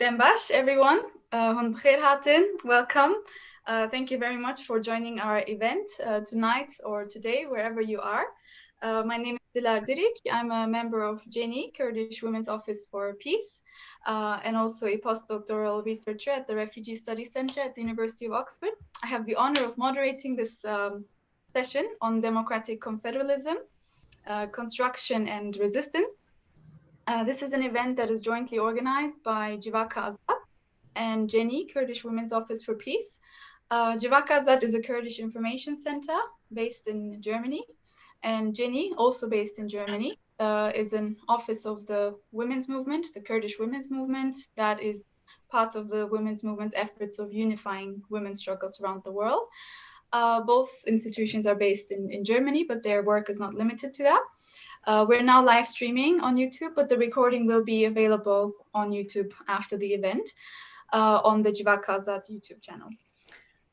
Dembash, everyone. Uh, welcome. Uh, thank you very much for joining our event uh, tonight or today, wherever you are. Uh, my name is Dilar Dirik. I'm a member of Cenî, Kurdish Women's Office for Peace, uh, and also a postdoctoral researcher at the Refugee Studies Center at the University of Oxford. I have the honor of moderating this um, session on democratic confederalism, uh, construction and resistance. Uh, this is an event that is jointly organized by Civaka Azad and Cenî, Kurdish Women's Office for Peace. Uh, Civaka Azad is a Kurdish information center based in Germany, and Cenî, also based in Germany, uh, is an office of the women's movement, the Kurdish women's movement, that is part of the women's movement's efforts of unifying women's struggles around the world. Uh, both institutions are based in, in Germany, but their work is not limited to that. Uh, we're now live streaming on YouTube, but the recording will be available on YouTube after the event uh, on the Civaka Azad YouTube channel.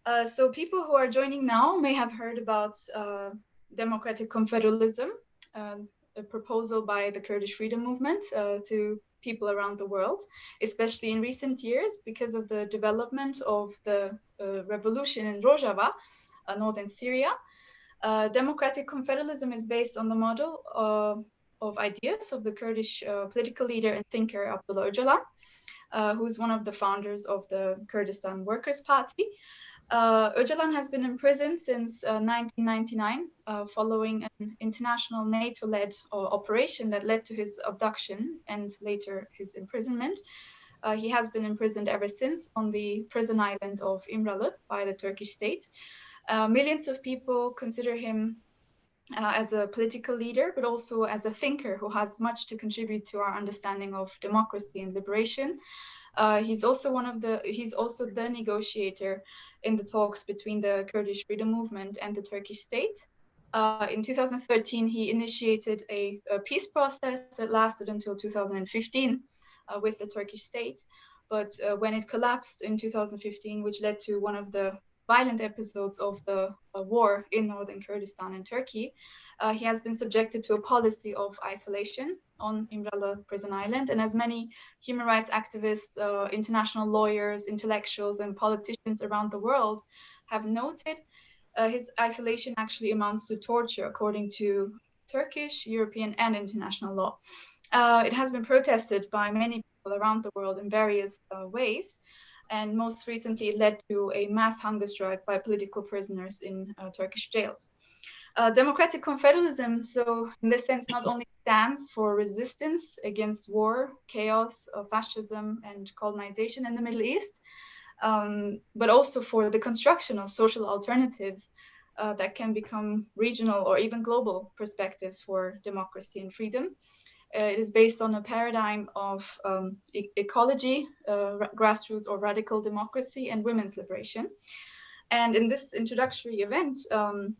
Uh, so people who are joining now may have heard about uh, democratic confederalism, um, a proposal by the Kurdish freedom movement uh, to people around the world, especially in recent years because of the development of the uh, revolution in Rojava, northern Syria, uh, democratic confederalism is based on the model of, of ideas of the Kurdish uh, political leader and thinker Abdullah Öcalan, uh, who's one of the founders of the Kurdistan Workers' Party. Uh, Öcalan has been in prison since 1999 uh, uh, following an international NATO-led operation that led to his abduction and later his imprisonment. he has been imprisoned ever since on the prison island of İmralı by the Turkish state. Uh, millions of people consider him uh, as a political leader, but also as a thinker who has much to contribute to our understanding of democracy and liberation. Uh, he's also one of the he's also the negotiator in the talks between the Kurdish freedom movement and the Turkish state. Uh, in 2013, he initiated a, a, peace process that lasted until 2015 uh, with the Turkish state. But uh, when it collapsed in 2015, which led to one of the violent episodes of the uh, war in northern Kurdistan and Turkey, uh, he has been subjected to a policy of isolation on İmralı prison island. And as many human rights activists, uh, international lawyers, intellectuals, and politicians around the world have noted, uh, his isolation actually amounts to torture according to Turkish, European, and international law. Uh, it has been protested by many people around the world in various uh, ways and most recently led to a mass hunger strike by political prisoners in uh, Turkish jails. Uh, democratic confederalism, so in this sense, not only stands for resistance against war, chaos, uh, fascism, and colonization in the Middle East, um, but also for the construction of social alternatives uh, that can become regional or even global perspectives for democracy and freedom. Uh, it is based on a paradigm of um, e ecology, uh, grassroots or radical democracy, and women's liberation. And in this introductory event, um,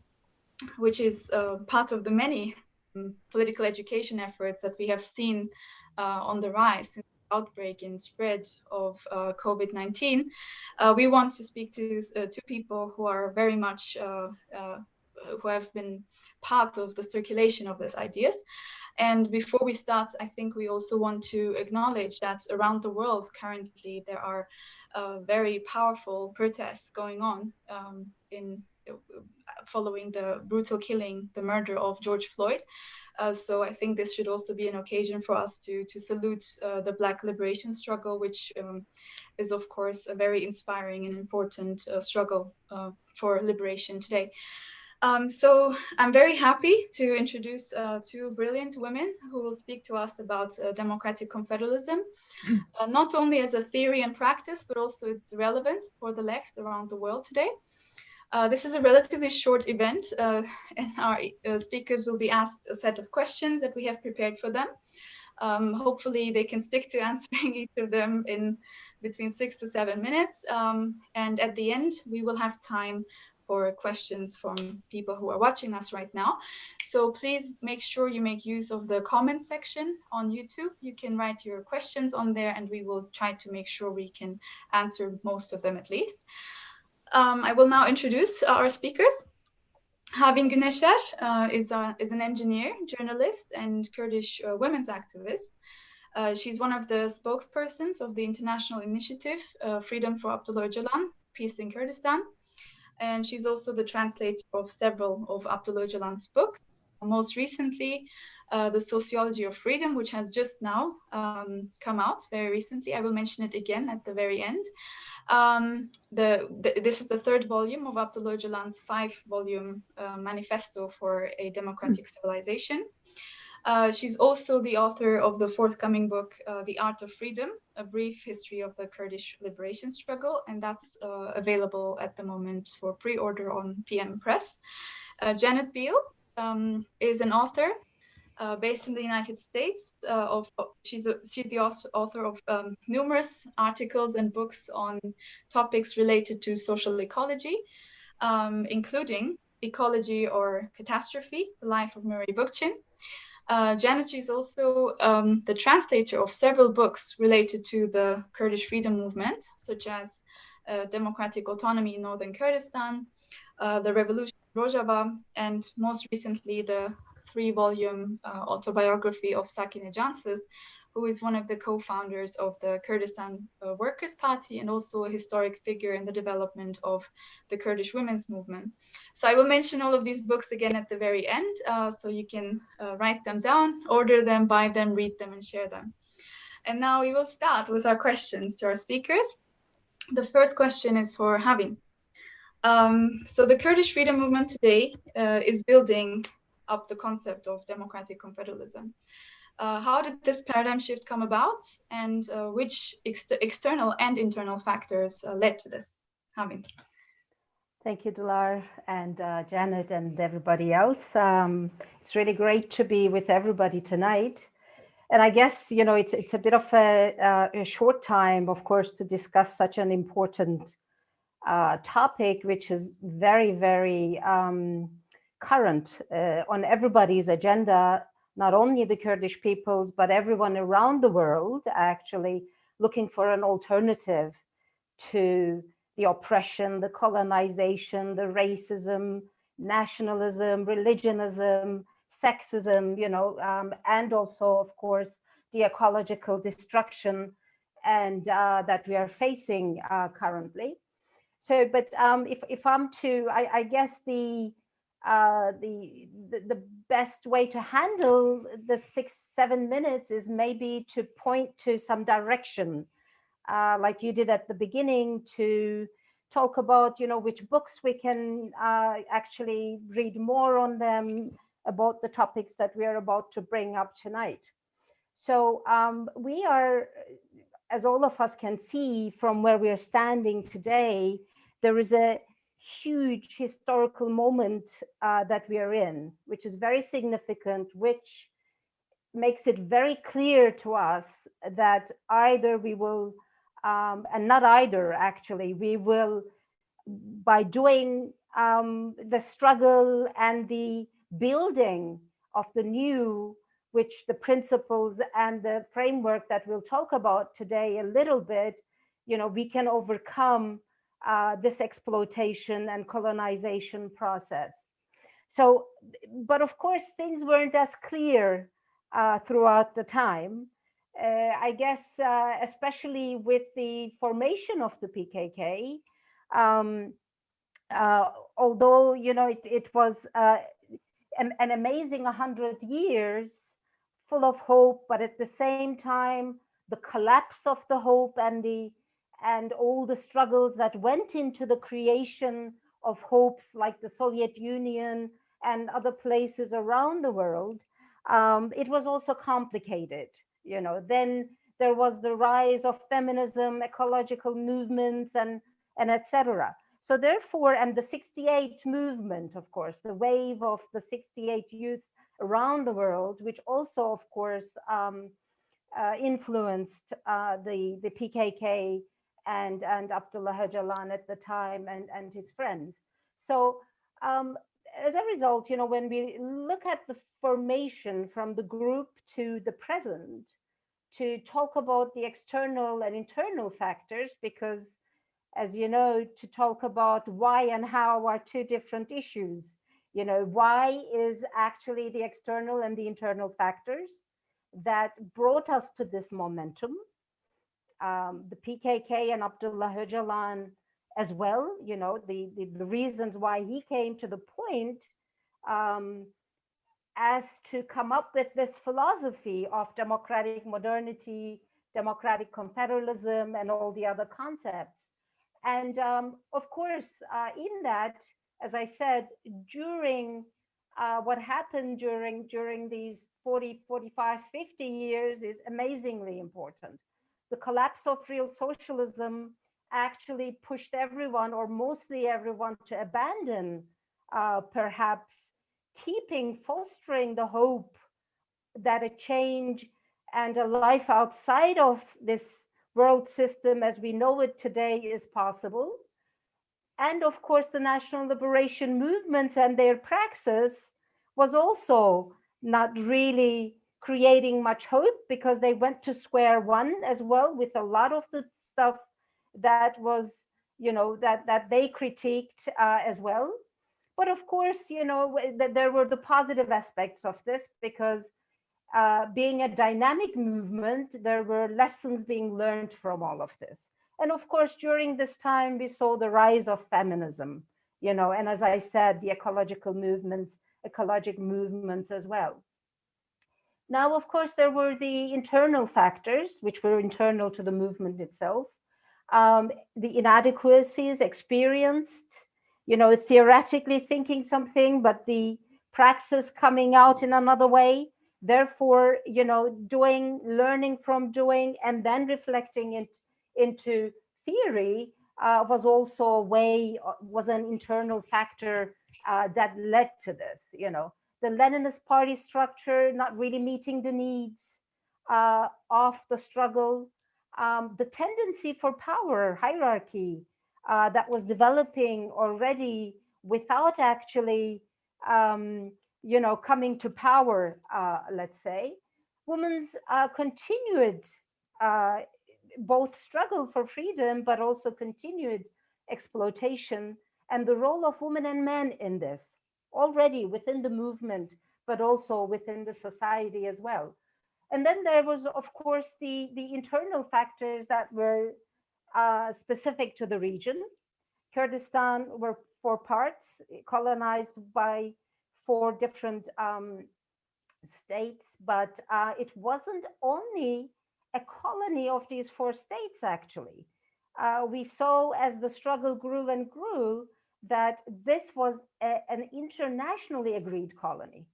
which is uh, part of the many um, political education efforts that we have seen on the rise since the outbreak and spread of uh, COVID-19, uh, we want to speak to two people who are very much who have been part of the circulation of these ideas. And before we start, I think we also want to acknowledge that around the world currently there are uh, very powerful protests going on um, in uh, following the brutal killing, the murder of George Floyd. Uh, so I think this should also be an occasion for us to to salute uh, the Black liberation struggle, which um, is of course a very inspiring and important uh, struggle uh, for liberation today. Um, so I'm very happy to introduce uh, two brilliant women who will speak to us about uh, democratic confederalism, uh, not only as a theory and practice, but also its relevance for the left around the world today. Uh, this is a relatively short event, uh, and our uh, speakers will be asked a set of questions that we have prepared for them. Um, hopefully, they can stick to answering each of them in between six to seven minutes. Um, and at the end, we will have time for questions from people who are watching us right now. So please make sure you make use of the comment section on YouTube. You can write your questions on there and we will try to make sure we can answer most of them at least. Um, I will now introduce our speakers. Havin Güneşer uh, is, a, is an engineer, journalist, and Kurdish uh, women's activist. Uh, she's one of the spokespersons of the international initiative uh, Freedom for Abdullah Öcalan, Peace in Kurdistan. And she's also the translator of several of Abdullah Öcalan's books. Most recently, uh, The Sociology of Freedom, which has just now um, come out very recently. I will mention it again at the very end. Um, the, the, this is the third volume of Abdullah Öcalan's five-volume uh, manifesto for a democratic civilization. Uh, she's also the author of the forthcoming book, uh, The Art of Freedom, A Brief History of the Kurdish Liberation Struggle, and that's uh, available at the moment for pre-order on PM Press. Uh, Janet Biehl um, is an author uh, based in the United States. of she's a, she's the author of um, numerous articles and books on topics related to social ecology, um, including Ecology or Catastrophe, The Life of Murray Bookchin, uh, Janet is also um, the translator of several books related to the Kurdish freedom movement, such as uh, Democratic Autonomy in Northern Kurdistan, uh, The Revolution in Rojava, and most recently the three-volume uh, autobiography of Sakine Cansız, who is one of the co-founders of the Kurdistan uh, Workers' Party and also a historic figure in the development of the Kurdish women's movement. So I will mention all of these books again at the very end, uh, so you can uh, write them down, order them, buy them, read them, and share them. And now we will start with our questions to our speakers. The first question is for Havin. Um, so the Kurdish freedom movement today uh, is building up the concept of democratic confederalism. Uh, how did this paradigm shift come about and uh, which ex external and internal factors uh, led to this? Havin. Thank you, Dilar and uh, Janet and everybody else. Um, it's really great to be with everybody tonight. And I guess, you know, it's, it's a bit of a, uh, a short time, of course, to discuss such an important uh, topic, which is very, very um, current on everybody's agenda not only the Kurdish peoples, but everyone around the world actually looking for an alternative to the oppression, the colonization, the racism, nationalism, religionism, sexism, you know, um, and also, of course, the ecological destruction and uh, that we are facing uh, currently. So, but um, if, if I'm to, I, I guess the uh, the, the, the best way to handle the six, seven minutes is maybe to point to some direction, uh, like you did at the beginning to talk about, you know, which books we can uh, actually read more on them about the topics that we are about to bring up tonight. So um, we are, as all of us can see from where we are standing today, there is a huge historical moment uh, that we are in, which is very significant, which makes it very clear to us that either we will, um, and not either actually, we will, by doing um, the struggle and the building of the new, which the principles and the framework that we'll talk about today a little bit, you know, we can overcome uh, this exploitation and colonization process. So, but of course, things weren't as clear uh, throughout the time. Uh, I guess, uh, especially with the formation of the PKK, um, uh, although, you know, it, it was uh, an, an amazing 100 years full of hope, but at the same time, the collapse of the hope and the and all the struggles that went into the creation of hopes like the Soviet Union and other places around the world, um, it was also complicated. You know, then there was the rise of feminism, ecological movements, and and etc. So therefore, and the 68 movement, of course, the wave of the 68 youth around the world, which also, of course, um, uh, influenced uh, the, the PKK and, and Abdullah Öcalan at the time and, and his friends. So um, as a result, you know, when we look at the formation from the group to the present, to talk about the external and internal factors, because as you know, to talk about why and how are two different issues. You know, why is actually the external and the internal factors. that brought us to this momentum. Um, the PKK and Abdullah Öcalan as well, you know, the, the, the, reasons why he came to the point um, as to come up with this philosophy of democratic modernity, democratic confederalism, and all the other concepts. And um, of course, uh, in that, as I said, during uh, what happened during during these 40, 45, 50 years is amazingly important. The collapse of real socialism actually pushed everyone or mostly everyone to abandon uh, perhaps keeping fostering the hope that a change and a life outside of this world system as we know it today is possible. And of course, the national liberation movements and their praxis was also not really creating much hope because they went to square one as well with a lot of the stuff that was, you know, that, that they critiqued uh, as well. But of course, you know, there were the positive aspects of this because uh, being a dynamic movement, there were lessons being learned from all of this. And of course, during this time, we saw the rise of feminism, you know, and as I said, the ecological movements, ecologic movements as well. Now, of course, there were the internal factors, which were internal to the movement itself. Um, the inadequacies experienced, you know, theoretically thinking something, but the practice coming out in another way therefore you know doing learning from doing and then reflecting it into theory uh, was also a way uh, was an internal factor uh, that led to this you know the leninist party structure not really meeting the needs uh, of the struggle. Um, the tendency for power hierarchy uh, that was developing already without actually um, you know, coming to power, uh, let's say, women's uh, continued uh, both struggle for freedom, but also continued exploitation and the role of women and men in this already within the movement, but also within the society as well. And then there was, of course, the, the internal factors that were uh, specific to the region. Kurdistan were four parts colonized by four different um, states, but uh, it wasn't only a colony of these four states, actually. Uh, we saw as the struggle grew and grew that this was a, an internationally agreed colony,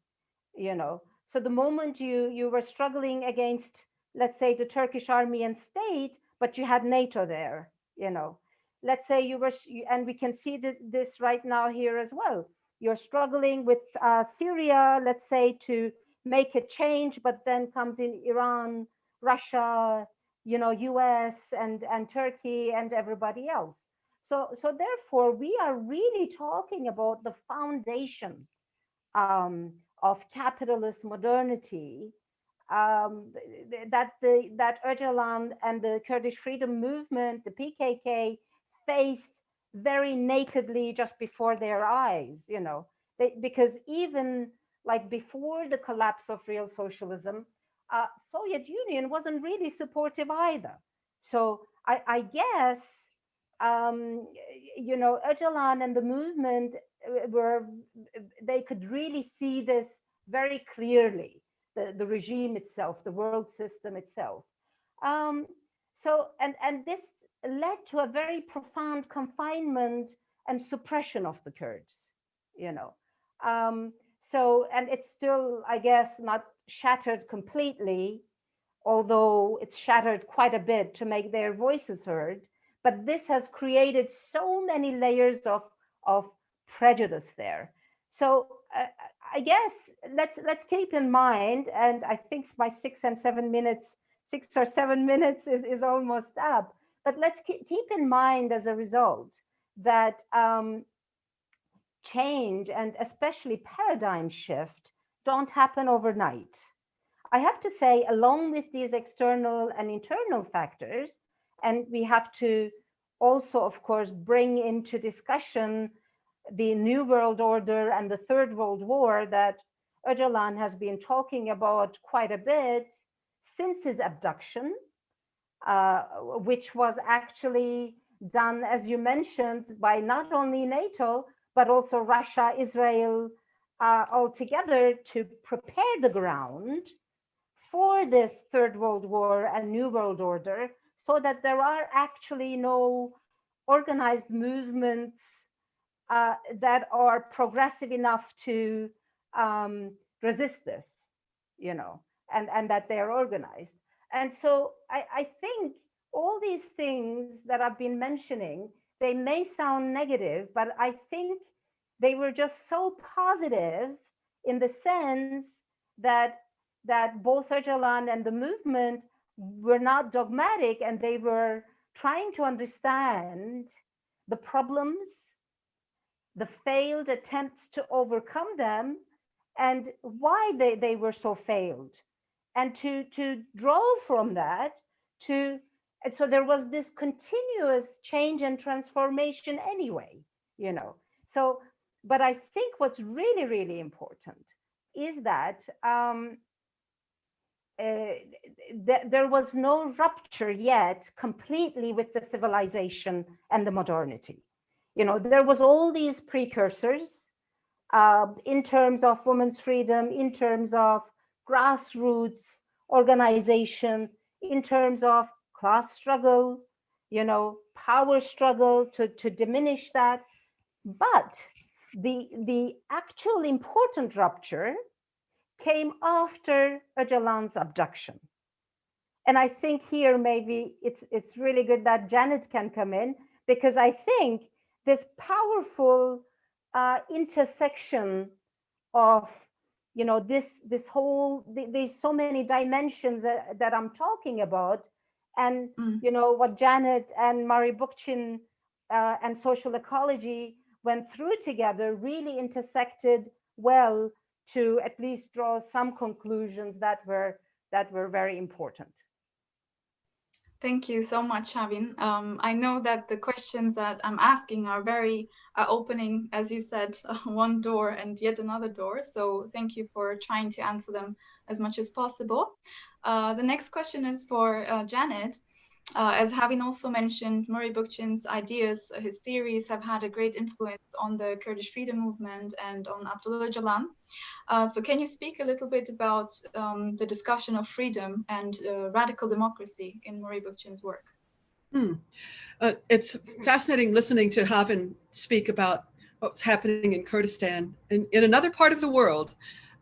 you know. So the moment you, you were struggling against, let's say, the Turkish army and state, but you had NATO there, you know. Let's say you were, and we can see this right now here as well you're struggling with uh, Syria, let's say, to make a change, but then comes in Iran, Russia, you know, US and, and Turkey and everybody else. So, so therefore, we are really talking about the foundation um, of capitalist modernity um, that the that Öcalan and the Kurdish freedom movement, the PKK, faced very nakedly just before their eyes, you know, they, because even like before the collapse of real socialism, uh, Soviet Union wasn't really supportive either. So I, I guess, um, you know, Öcalan and the movement uh, were, they could really see this very clearly, the, the regime itself, the world system itself. Um, so, and, and this led to a very profound confinement and suppression of the Kurds, you know. Um, so, and it's still, I guess, not shattered completely, although it's shattered quite a bit to make their voices heard. But this has created so many layers of, of prejudice there. So uh, I guess let's let's keep in mind, and I think my six and seven minutes, six or seven minutes is, is almost up. But let's keep in mind as a result that um, change and especially paradigm shift don't happen overnight. I have to say, along with these external and internal factors, and we have to also, of course, bring into discussion the New World Order and the Third World War that Öcalan has been talking about quite a bit, since his abduction, uh, which was actually done, as you mentioned, by not only NATO, but also Russia, Israel, uh, all together to prepare the ground for this third world war and new world order so that there are actually no organized movements uh, that are progressive enough to um, resist this, you know, and, and that they're organized. And so I, I think all these things that I've been mentioning, they may sound negative, but I think they were just so positive in the sense that that both Öcalan and the movement were not dogmatic and they were trying to understand the problems, the failed attempts to overcome them, and why they, they were so failed. And to, to draw from that to, and so there was this continuous change and transformation anyway, you know. So, but I think what's really, really important is that um, uh, th there was no rupture yet completely with the civilization and the modernity. You know, there was all these precursors uh, in terms of women's freedom, in terms of grassroots organization, in terms of class struggle, you know, power struggle to, to diminish that. But the, the actual important rupture came after Öcalan's abduction. And I think here maybe it's it's really good that Janet can come in because I think this powerful uh, intersection of you know this this whole there's so many dimensions that, that I'm talking about and mm. you know what Janet and Murray Bookchin uh, and social ecology went through together really intersected well to at least draw some conclusions that were that were very important. Thank you so much, Havin. Um, I know that the questions that I'm asking are very are opening, as you said, uh, one door and yet another door. So thank you for trying to answer them as much as possible. Uh, the next question is for uh, Janet. Uh, as Havin also mentioned, Murray Bookchin's ideas, his theories have had a great influence on the Kurdish freedom movement and on Abdullah Öcalan. Uh, so can you speak a little bit about um, the discussion of freedom and uh, radical democracy in Murray Bookchin's work? Hmm. Uh, it's fascinating listening to Havin speak about what's happening in Kurdistan and in another part of the world.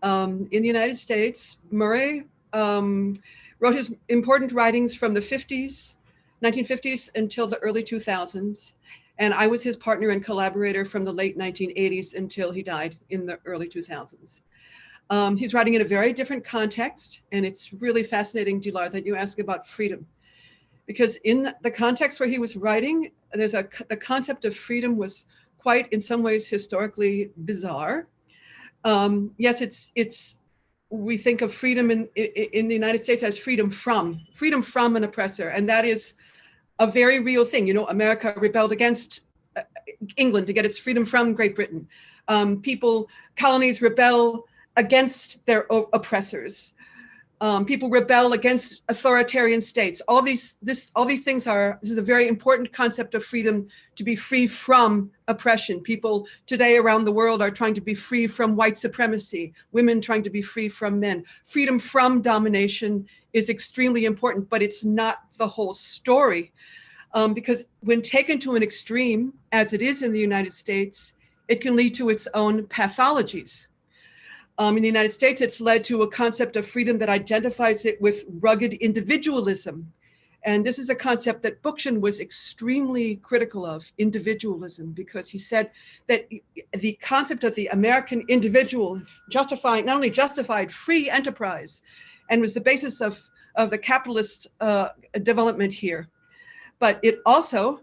Um, in the United States, Murray um, wrote his important writings from the 50s, 1950s until the early 2000s. And I was his partner and collaborator from the late 1980s until he died in the early 2000s. Um, he's writing in a very different context. And it's really fascinating, Dilar, that you ask about freedom. Because in the context where he was writing, there's a the concept of freedom was quite, in some ways, historically bizarre. Um, yes, it's it's we think of freedom in, in the United States as freedom from, freedom from an oppressor. And that is a very real thing. You know, America rebelled against uh, England to get its freedom from Great Britain. Um, people, colonies rebel against their oppressors um, people rebel against authoritarian states. All these, this, all these things are, this is a very important concept of freedom to be free from oppression. People today around the world are trying to be free from white supremacy, women trying to be free from men. Freedom from domination is extremely important, but it's not the whole story. Um, because when taken to an extreme, as it is in the United States, it can lead to its own pathologies. Um, in the United States, it's led to a concept of freedom that identifies it with rugged individualism. And this is a concept that Bookchin was extremely critical of, individualism, because he said that the concept of the American individual justifying, not only justified free enterprise, and was the basis of, of the capitalist uh, development here, but it also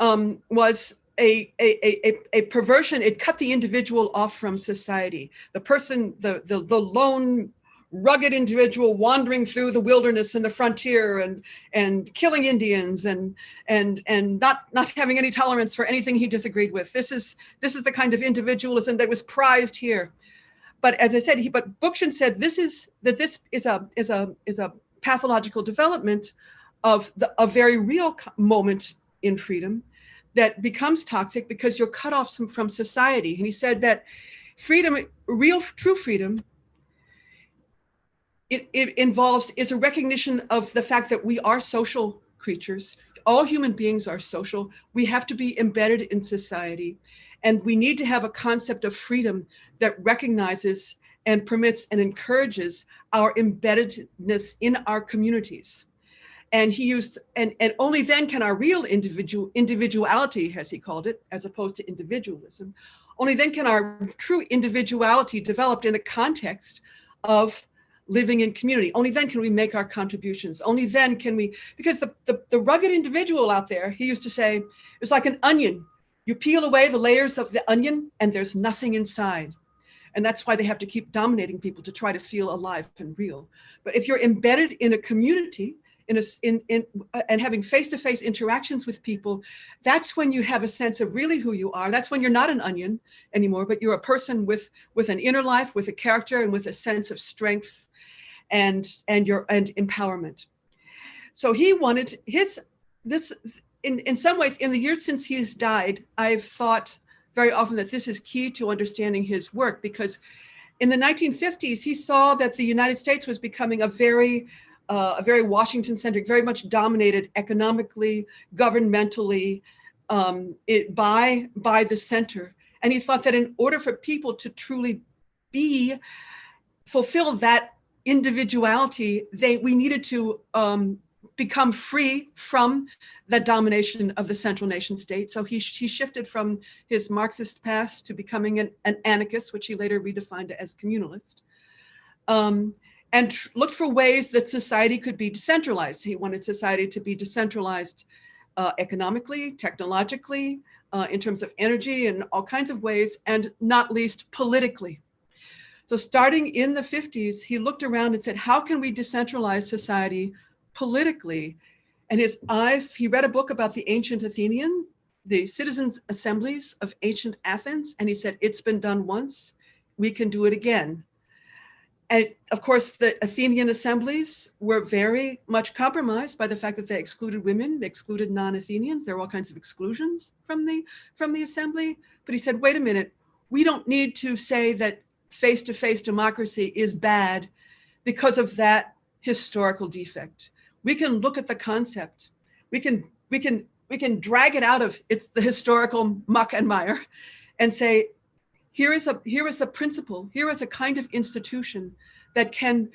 um, was a, a, a, a perversion, it cut the individual off from society. The person, the, the, the lone rugged individual wandering through the wilderness and the frontier and and killing Indians and and and not not having any tolerance for anything he disagreed with. This is this is the kind of individualism that was prized here. But as I said, he but Bookchin said this is that this is a is a is a pathological development of the, a very real moment in freedom that becomes toxic because you're cut off from society. And he said that freedom, real true freedom, it, it involves, is a recognition of the fact that we are social creatures. All human beings are social. We have to be embedded in society. And we need to have a concept of freedom that recognizes and permits and encourages our embeddedness in our communities. And he used, and, and only then can our real individual individuality, as he called it, as opposed to individualism, only then can our true individuality developed in the context of living in community. Only then can we make our contributions. Only then can we, because the, the, the rugged individual out there, he used to say, it's like an onion. You peel away the layers of the onion and there's nothing inside. And that's why they have to keep dominating people to try to feel alive and real. But if you're embedded in a community, in a, in, in, uh, and having face-to-face -face interactions with people, that's when you have a sense of really who you are. That's when you're not an onion anymore, but you're a person with, with an inner life, with a character and with a sense of strength and, and your, and empowerment. So he wanted his, this, in, in some ways, in the years since he's died, I've thought very often that this is key to understanding his work because in the 1950s, he saw that the United States was becoming a very, uh, a very Washington-centric, very much dominated economically, governmentally, um, it, by, by the center. And he thought that in order for people to truly be, fulfill that individuality, they, we needed to um, become free from the domination of the central nation state. So he, he shifted from his Marxist path to becoming an, an anarchist, which he later redefined as communalist, um, and looked for ways that society could be decentralized. He wanted society to be decentralized uh, economically, technologically, uh, in terms of energy and all kinds of ways, and not least politically. So starting in the 50s, he looked around and said, how can we decentralize society politically. And his eye, he read a book about the ancient Athenian, the citizens assemblies of ancient Athens. And he said, it's been done once, we can do it again. And of course, the Athenian assemblies were very much compromised by the fact that they excluded women, they excluded non-Athenians. There were all kinds of exclusions from the, from the assembly. But he said, wait a minute, we don't need to say that face-to-face -face democracy is bad because of that historical defect we can look at the concept. We can, we can, we can drag it out of it's the historical muck and mire and say, here is a, here is a principle, here is a kind of institution that can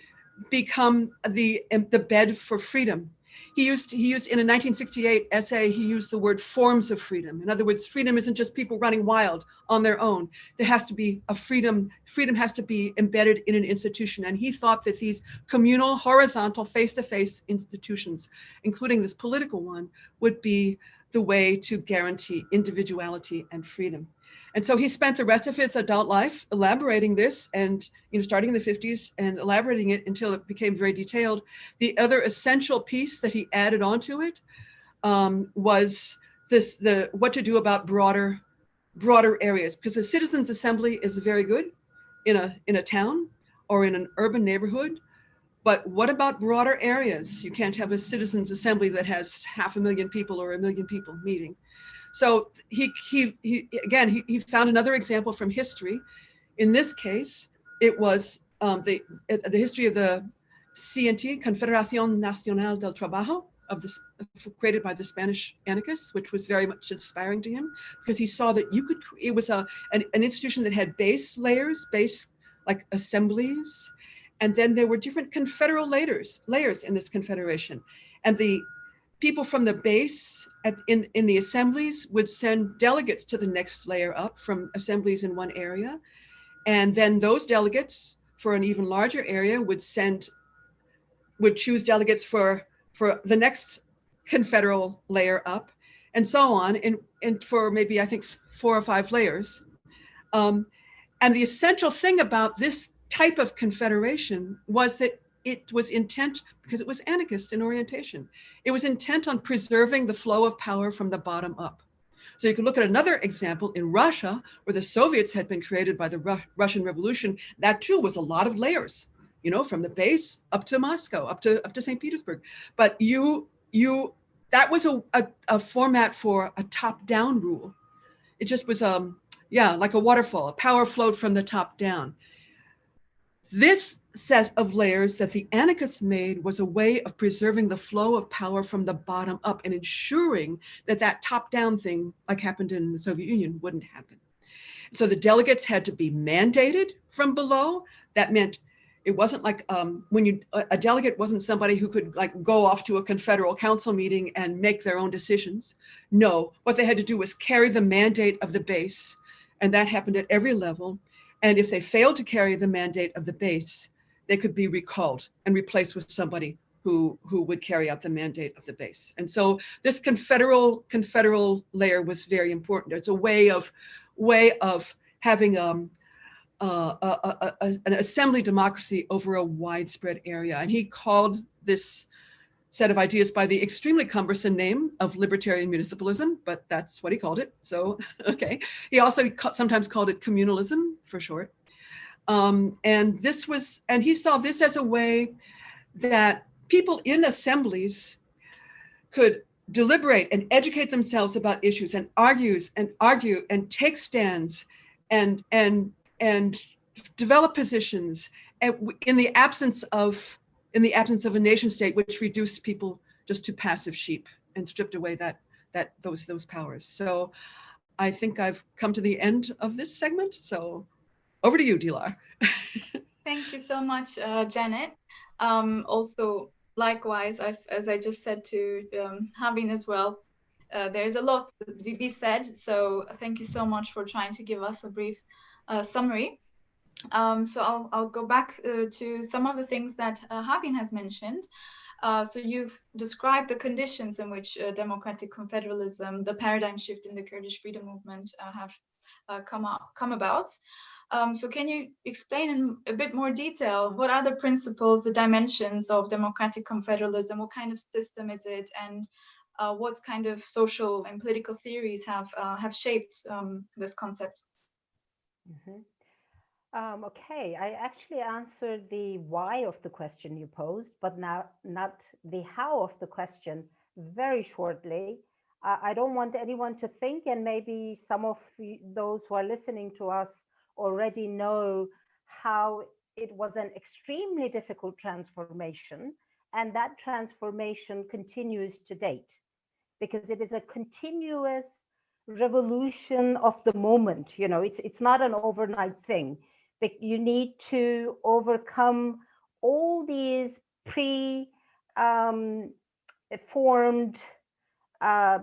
become the, um, the bed for freedom. He used, he used in a 1968 essay, he used the word forms of freedom. In other words, freedom isn't just people running wild on their own. There has to be a freedom, freedom has to be embedded in an institution. And he thought that these communal, horizontal, face-to-face -face institutions, including this political one, would be the way to guarantee individuality and freedom. And so he spent the rest of his adult life elaborating this and, you know, starting in the 50s and elaborating it until it became very detailed. The other essential piece that he added onto it um, was this, the what to do about broader, broader areas, because the citizens assembly is very good in a, in a town or in an urban neighborhood. But what about broader areas? You can't have a citizens assembly that has half a million people or a million people meeting. So he, he, he again, he, he found another example from history. In this case, it was um, the, the history of the CNT, Confederación Nacional del Trabajo, of this created by the Spanish anarchists, which was very much inspiring to him because he saw that you could, it was a, an, an institution that had base layers, base like assemblies, and then there were different confederal layers, layers in this confederation. And the people from the base at, in, in the assemblies would send delegates to the next layer up from assemblies in one area. And then those delegates for an even larger area would send, would choose delegates for, for the next confederal layer up and so on. And, and for maybe, I think, four or five layers. Um, and the essential thing about this type of confederation was that it was intent, because it was anarchist in orientation, it was intent on preserving the flow of power from the bottom up. So you can look at another example in Russia, where the Soviets had been created by the Ru Russian Revolution. That too was a lot of layers, you know, from the base up to Moscow, up to up to St. Petersburg. But you you that was a, a, a format for a top-down rule. It just was um yeah, like a waterfall, a power flowed from the top down. This set of layers that the anarchists made was a way of preserving the flow of power from the bottom up and ensuring that that top down thing, like happened in the Soviet Union, wouldn't happen. So the delegates had to be mandated from below. That meant it wasn't like um, when you, a delegate wasn't somebody who could like go off to a confederal council meeting and make their own decisions. No, what they had to do was carry the mandate of the base. And that happened at every level. And if they failed to carry the mandate of the base, they could be recalled and replaced with somebody who, who would carry out the mandate of the base. And so this confederal, confederal layer was very important. It's a way of, way of having um, uh, a, a, an assembly democracy over a widespread area. And he called this set of ideas by the extremely cumbersome name of libertarian municipalism, but that's what he called it. So, okay. He also sometimes called it communalism for short. Um, and this was, and he saw this as a way that people in assemblies could deliberate and educate themselves about issues and argues and argue and take stands and, and, and develop positions in the absence of in the absence of a nation state, which reduced people just to passive sheep and stripped away that that those those powers. So I think I've come to the end of this segment. So over to you, Dilar. Thank you so much, uh, Janet. Um, also, likewise, I've, as I just said to um, Havin as well, uh, there's a lot to be said. So thank you so much for trying to give us a brief uh, summary. Um, so I'll, I'll go back uh, to some of the things that uh, has mentioned. Uh, so you've described the conditions in which uh, democratic confederalism, the paradigm shift in the Kurdish freedom movement uh, have uh, come, up, come about. Um, so can you explain in a bit more detail, what are the principles, the dimensions of democratic confederalism? What kind of system is it? And what kind of social and political theories have, have shaped um, this concept? Mm -hmm. Um, okay, I actually answered the why of the question you posed, but now not the how of the question very shortly. Uh, I don't want anyone to think, and maybe some of those who are listening to us already know how it was an extremely difficult transformation, and that transformation continues to date because it is a continuous revolution of the moment. You know, it's it's not an overnight thing you need to overcome all these pre um, formed uh,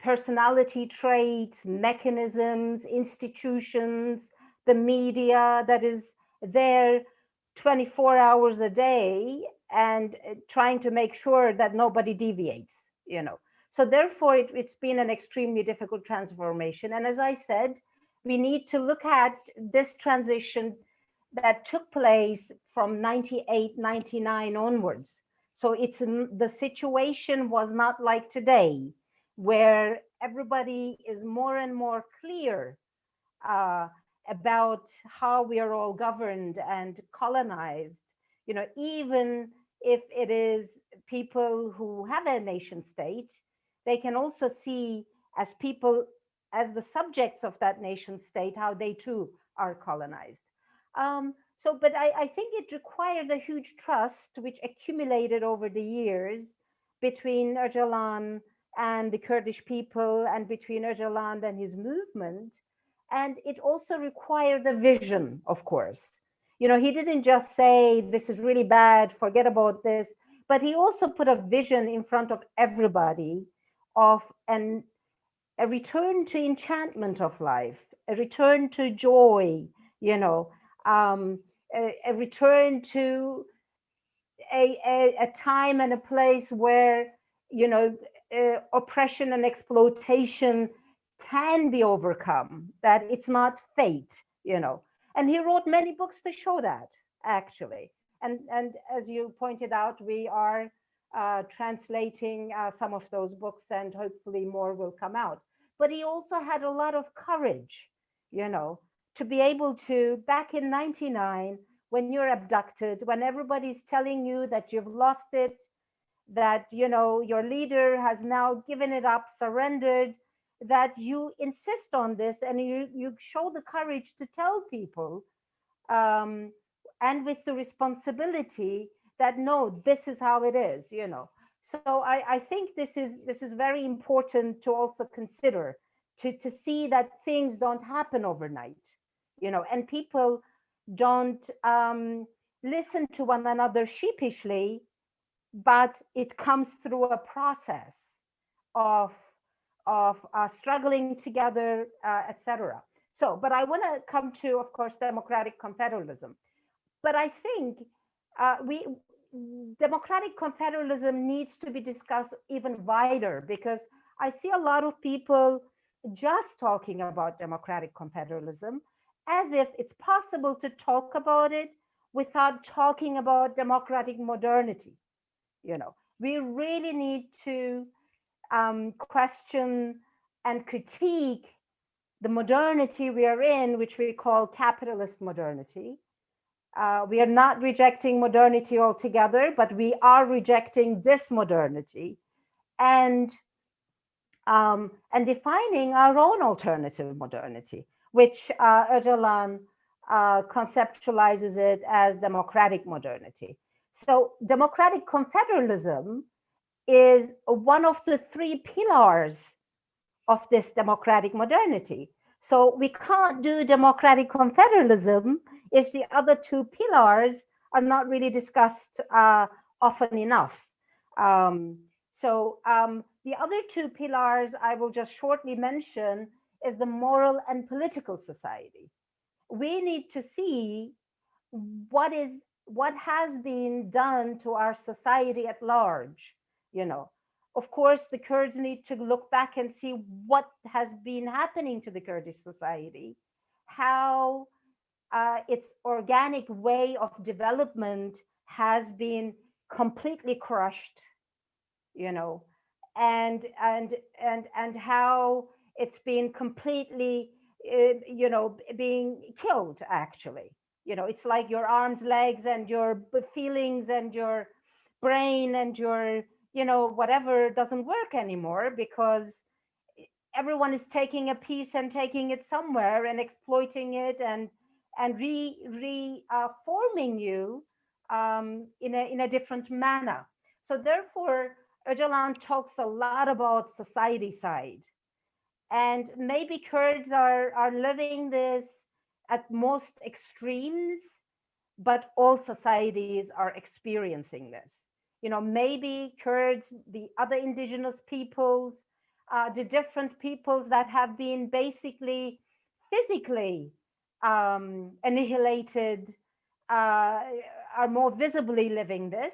personality traits, mechanisms, institutions, the media that is there 24 hours a day and uh, trying to make sure that nobody deviates, you know. So therefore, it, it's been an extremely difficult transformation. And as I said, we need to look at this transition that took place from 98, 99 onwards. So it's the situation was not like today, where everybody is more and more clear uh, about how we are all governed and colonized. You know, even if it is people who have a nation state, they can also see as people as the subjects of that nation state, how they too are colonized. Um, so, but I, I think it required a huge trust which accumulated over the years between Öcalan and the Kurdish people and between Öcalan and his movement. And it also required a vision, of course. You know, he didn't just say, this is really bad, forget about this, but he also put a vision in front of everybody of an a return to enchantment of life, a return to joy, you know, um, a, a, return to a, a, a, time and a place where, you know, uh, oppression and exploitation can be overcome, that it's not fate, you know. And he wrote many books to show that, actually. And, and as you pointed out, we are translating uh, some of those books and hopefully more will come out. But he also had a lot of courage, you know, to be able to, back in 99, when you're abducted, when everybody's telling you that you've lost it, that you know your leader has now given it up, surrendered, that you insist on this and you, you show the courage to tell people um, and with the responsibility that no, this is how it is, you know. So I, I think this is this is very important to also consider to, to see that things don't happen overnight, you know, and people don't um, listen to one another sheepishly, but it comes through a process of of uh, struggling together, uh, etc. So, but I want to come to, of course, democratic confederalism. But I think uh, we democratic confederalism needs to be discussed even wider because I see a lot of people just talking about democratic confederalism as if it's possible to talk about it without talking about democratic modernity. You know, we really need to um, question and critique the modernity we are in, which we call capitalist modernity. Uh, we are not rejecting modernity altogether, but we are rejecting this modernity and um, and defining our own alternative modernity, which uh, Öcalan uh, conceptualizes it as democratic modernity. So democratic confederalism is one of the three pillars of this democratic modernity. So we can't do democratic confederalism if the other two pillars are not really discussed uh, often enough. Um, so um, the other two pillars I will just shortly mention is the moral and political society. We need to see what is what has been done to our society at large you know of course the kurds need to look back and see what has been happening to the kurdish society how uh, its organic way of development has been completely crushed you know and and and and how it's been completely uh, you know being killed actually. You know it's like your arms legs and your feelings and your brain and your you know, whatever doesn't work anymore because everyone is taking a piece and taking it somewhere and exploiting it and and re reforming uh, you um, in a in a different manner. So therefore, Öcalan talks a lot about societicide, and maybe Kurds are are living this at most extremes, but all societies are experiencing this you know, maybe Kurds, the other indigenous peoples, uh, the different peoples that have been basically physically um, annihilated uh, are more visibly living this,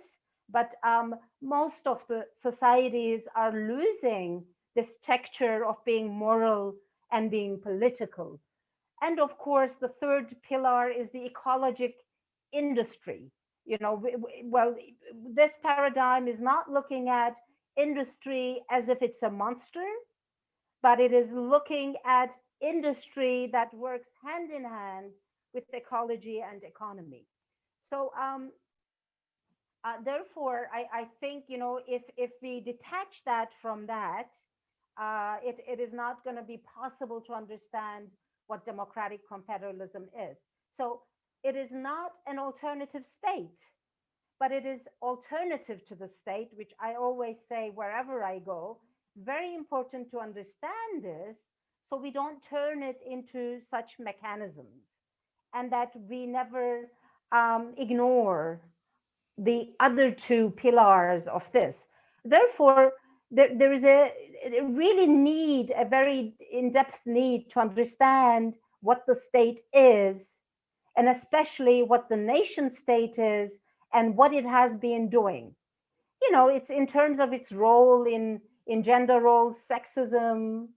but um, most of the societies are losing this texture of being moral and being political. And of course, the third pillar is the ecologic industry you know, well, this paradigm is not looking at industry as if it's a monster, but it is looking at industry that works hand in hand with ecology and economy. So um, uh, therefore, I, I think, you know, if, if we detach that from that, uh, it, it is not going to be possible to understand what democratic confederalism is. So it is not an alternative state, but it is alternative to the state, which I always say wherever I go. Very important to understand this so we don't turn it into such mechanisms and that we never um, ignore the other two pillars of this. Therefore, there, there is a, a really need, a very in-depth need to understand what the state is and especially what the nation state is and what it has been doing. You know, it's in terms of its role in, in gender roles, sexism,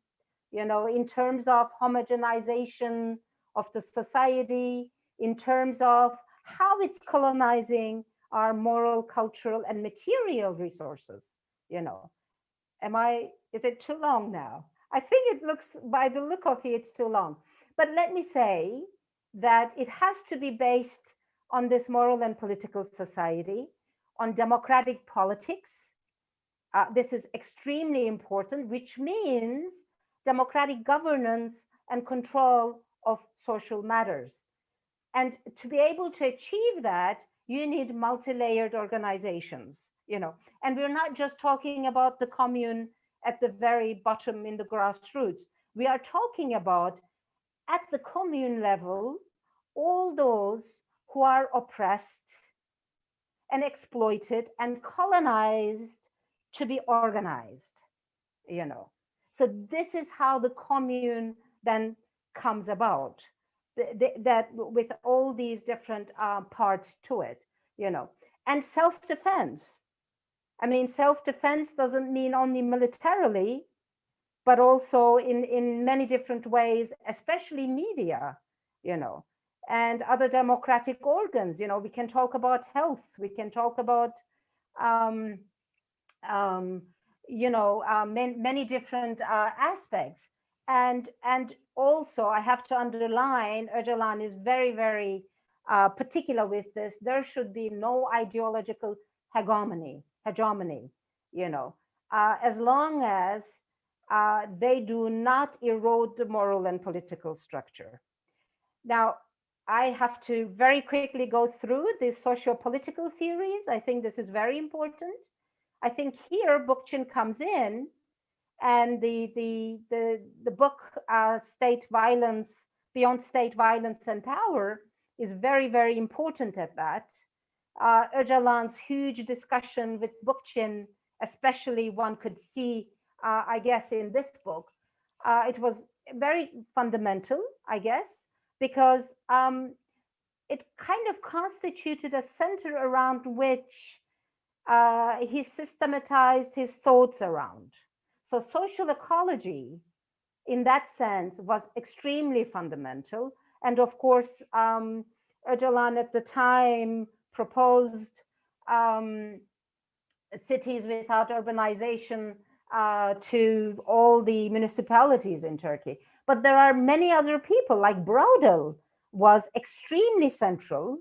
you know, in terms of homogenization of the society, in terms of how it's colonizing our moral, cultural, and material resources, you know. Am I, is it too long now? I think it looks, by the look of it, it's too long. But let me say that it has to be based on this moral and political society, on democratic politics. Uh, this is extremely important, which means democratic governance and control of social matters. And to be able to achieve that, you need multi-layered organizations, you know, and we're not just talking about the commune at the very bottom in the grassroots. We are talking about at the commune level, all those who are oppressed and exploited and colonized to be organized, you know. So this is how the commune then comes about, that with all these different uh, parts to it, you know, and self-defense. I mean, self-defense doesn't mean only militarily, but also in, in many different ways, especially media, you know, and other democratic organs. You know, we can talk about health, we can talk about, um, um, you know, uh, many, many different uh, aspects. And, and also I have to underline, Öcalan is very, very uh, particular with this. There should be no ideological hegemony, hegemony, you know, uh, as long as uh, they do not erode the moral and political structure. Now, I have to very quickly go through the socio-political theories. I think this is very important. I think here Bookchin comes in and the, the, the, the book uh, State Violence, Beyond State Violence and Power is very, very important at that. Uh, Öcalan's huge discussion with Bookchin, especially one could see, uh, I guess, in this book, uh, it was very fundamental, I guess, because um, it kind of constituted a center around which uh, he systematized his thoughts around. So social ecology, in that sense, was extremely fundamental. And of course, um, Öcalan at the time proposed um, cities without urbanization uh, to all the municipalities in Turkey. But there are many other people like Braudel was extremely central,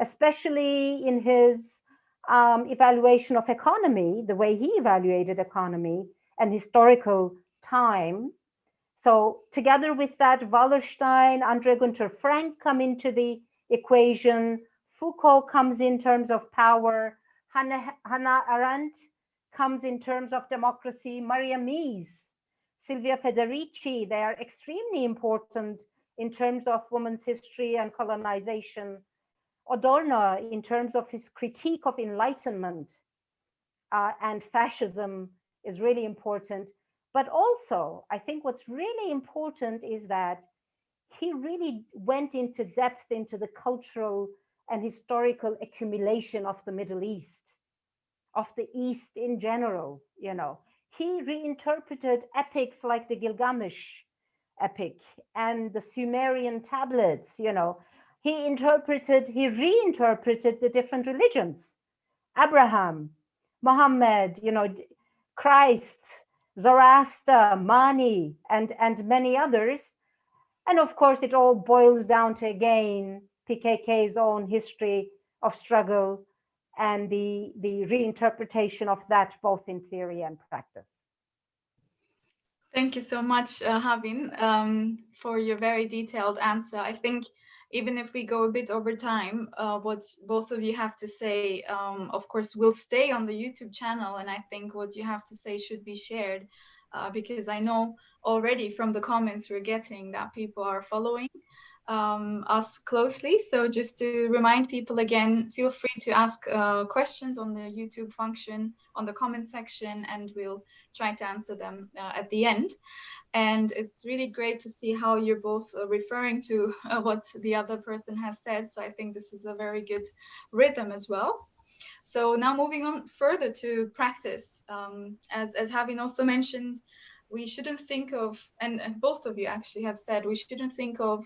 especially in his um, evaluation of economy, the way he evaluated economy and historical time. So together with that, Wallerstein, Andre Gunder Frank come into the equation. Foucault comes in terms of power. Hannah, Hannah Arendt comes in terms of democracy. Maria Mies, Silvia Federici, they are extremely important in terms of women's history and colonization. Adorno, in terms of his critique of enlightenment uh, and fascism is really important. But also, I think what's really important is that he really went into depth into the cultural and historical accumulation of the Middle East, of the East in general, you know. He reinterpreted epics like the Gilgamesh epic and the Sumerian tablets, you know. He interpreted, he reinterpreted the different religions. Abraham, Muhammad, you know, Christ, Zoroaster, Mani, and, and many others. And of course, it all boils down to, again, PKK's own history of struggle and the, the reinterpretation of that both in theory and practice. Thank you so much, uh, Havin, um, for your very detailed answer. I think even if we go a bit over time, uh, what both of you have to say, um, of course, will stay on the YouTube channel. And I think what you have to say should be shared uh, because I know already from the comments we're getting that people are following um, us closely. So just to remind people again, feel free to ask uh, questions on the YouTube function on the comment section and we'll try to answer them uh, at the end. And it's really great to see how you're both uh, referring to uh, what the other person has said. So i think this is a very good rhythm as well. So now moving on further to practice um, as as Havin also mentioned we shouldn't think of and, and, both of you actually have said we shouldn't think of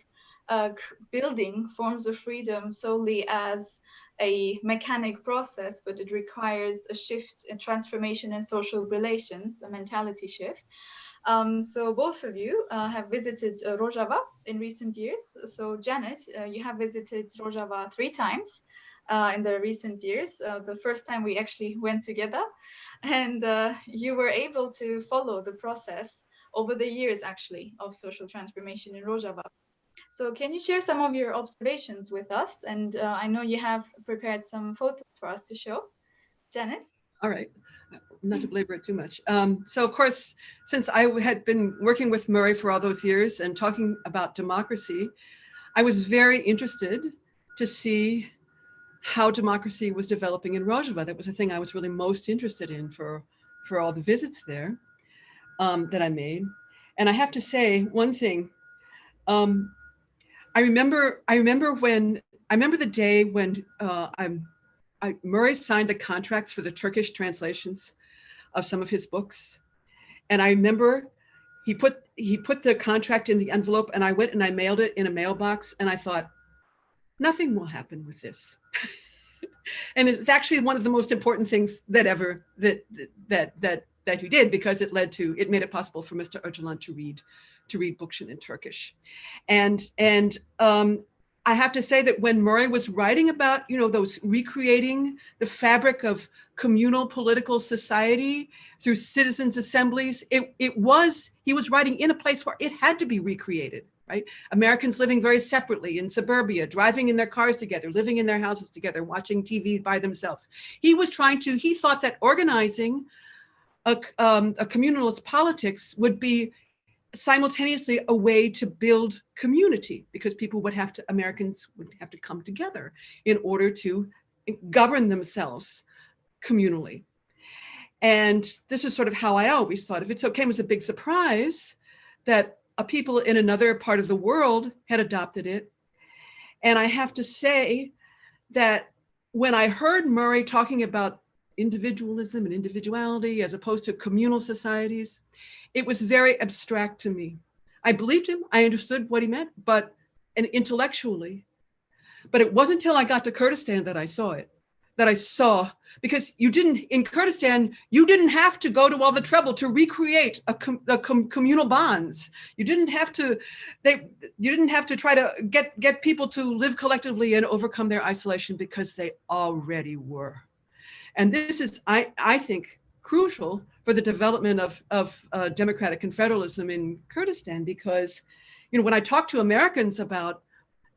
uh, building forms of freedom solely as a mechanic process, but it requires a shift, a transformation in social relations, a mentality shift. Um, so both of you uh, have visited uh, Rojava in recent years. So Janet, uh, you have visited Rojava three times uh, in the recent years. Uh, the first time we actually went together and uh, you were able to follow the process over the years actually of social transformation in Rojava. So can you share some of your observations with us? And I know you have prepared some photos for us to show. Janet? All right not to belabor it too much. Um, so of course, since I had been working with Murray for all those years and talking about democracy, I was very interested to see how democracy was developing in Rojava. That was the thing I was really most interested in for, for all the visits there um, that I made. And I have to say one thing, um, I remember, I remember when, I remember the day when uh, I'm, I, Murray signed the contracts for the Turkish translations of some of his books. And I remember he put he put the contract in the envelope and I went and I mailed it in a mailbox and I thought, nothing will happen with this. and it's actually one of the most important things that ever that that that that he did because it led to it made it possible for Mr. Öcalan to read to read Bookchin in Turkish. And and um, I have to say that when Murray was writing about, you know, those recreating the fabric of communal political society through citizens assemblies, it, it was, he was writing in a place where it had to be recreated, right? Americans living very separately in suburbia, driving in their cars together, living in their houses together, watching TV by themselves. He was trying to, he thought that organizing a, um, a communalist politics would be simultaneously a way to build community because people would have to, Americans would have to come together in order to govern themselves communally. And this is sort of how I always thought of it. So it came as a big surprise that a people in another part of the world had adopted it. And I have to say that when I heard Murray talking about individualism and individuality as opposed to communal societies, it was very abstract to me. I believed him, I understood what he meant, but and intellectually, but it wasn't until I got to Kurdistan that I saw it, that I saw, because you didn't, in Kurdistan, you didn't have to go to all the trouble to recreate a, com, a com, communal bonds. You didn't have to, they, you didn't have to try to get, get people to live collectively and overcome their isolation because they already were. And this is, I, I think, crucial for the development of, of uh, democratic confederalism in Kurdistan because, you know, when I talk to Americans about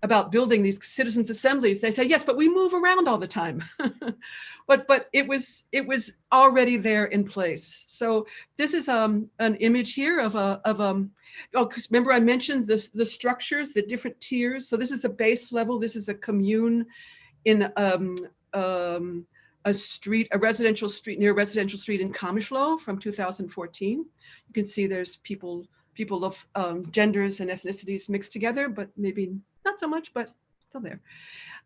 about building these citizens assemblies, they say, yes, but we move around all the time. but but it was it was already there in place. So this is um, an image here of a of um oh remember I mentioned the the structures, the different tiers. So this is a base level. This is a commune in um um a street, a residential street near a residential street in Kamishlo from 2014. You can see there's people, people of um, genders and ethnicities mixed together, but maybe not so much, but still there.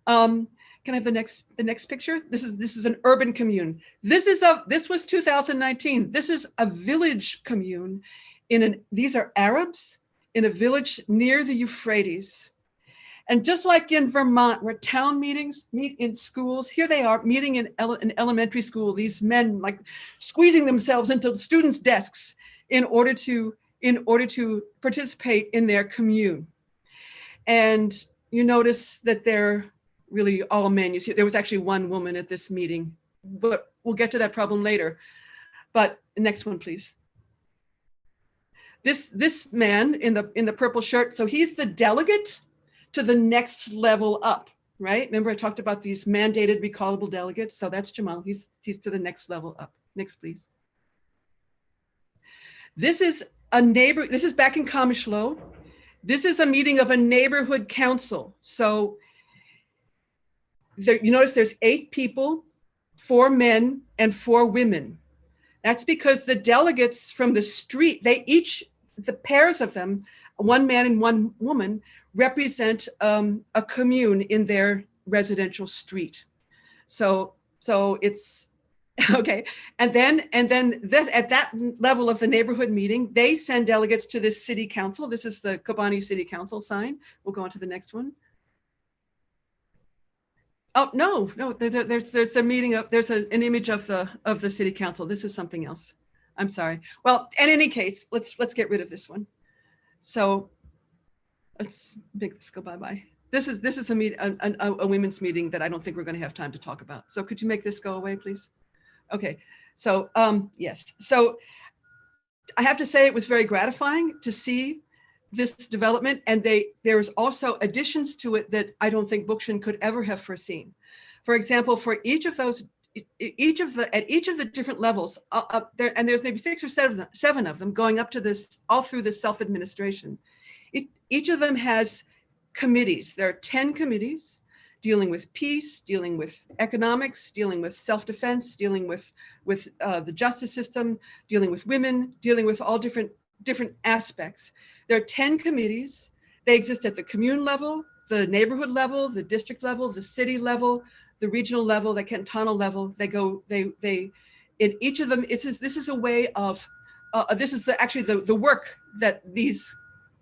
Um, can I have the next the next picture? This is this is an urban commune. This is a this was 2019. This is a village commune in an these are Arabs in a village near the Euphrates. And just like in Vermont, where town meetings meet in schools, here they are meeting in ele an elementary school, these men like squeezing themselves into students' desks in order to in order to participate in their commune. And you notice that they're really all men. You see, there was actually one woman at this meeting, but we'll get to that problem later. But next one, please. This this man in the in the purple shirt, so he's the delegate to the next level up, right? Remember I talked about these mandated recallable delegates. So that's Jamal, he's, he's to the next level up. Next, please. This is a neighbor, this is back in Kamishlo. This is a meeting of a neighborhood council. So there, you notice there's eight people, four men and four women. That's because the delegates from the street, they each, the pairs of them, one man and one woman, represent um, a commune in their residential street. So, so it's okay. And then, and then this, at that level of the neighborhood meeting, they send delegates to this city council. This is the Kobani City Council sign. We'll go on to the next one. Oh no, no. There, there's there's a meeting of there's a, an image of the of the city council. This is something else. I'm sorry. Well, in any case, let's let's get rid of this one. So let's make this go bye-bye. This is this is a meet a, a, a women's meeting that I don't think we're going to have time to talk about. So could you make this go away, please? Okay. So um, yes. So I have to say it was very gratifying to see this development and they there's also additions to it that I don't think Bookchin could ever have foreseen. For example, for each of those each of the at each of the different levels uh, there and there's maybe six or seven seven of them going up to this all through this self-administration each of them has committees. There are 10 committees dealing with peace dealing with economics dealing with self-defense dealing with with uh, the justice system dealing with women dealing with all different different aspects. There are 10 committees. They exist at the commune level the neighborhood level the district level the city level the regional level, the cantonal level, they go, they, they, in each of them, it's, this is a way of, uh, this is the, actually the, the work that these,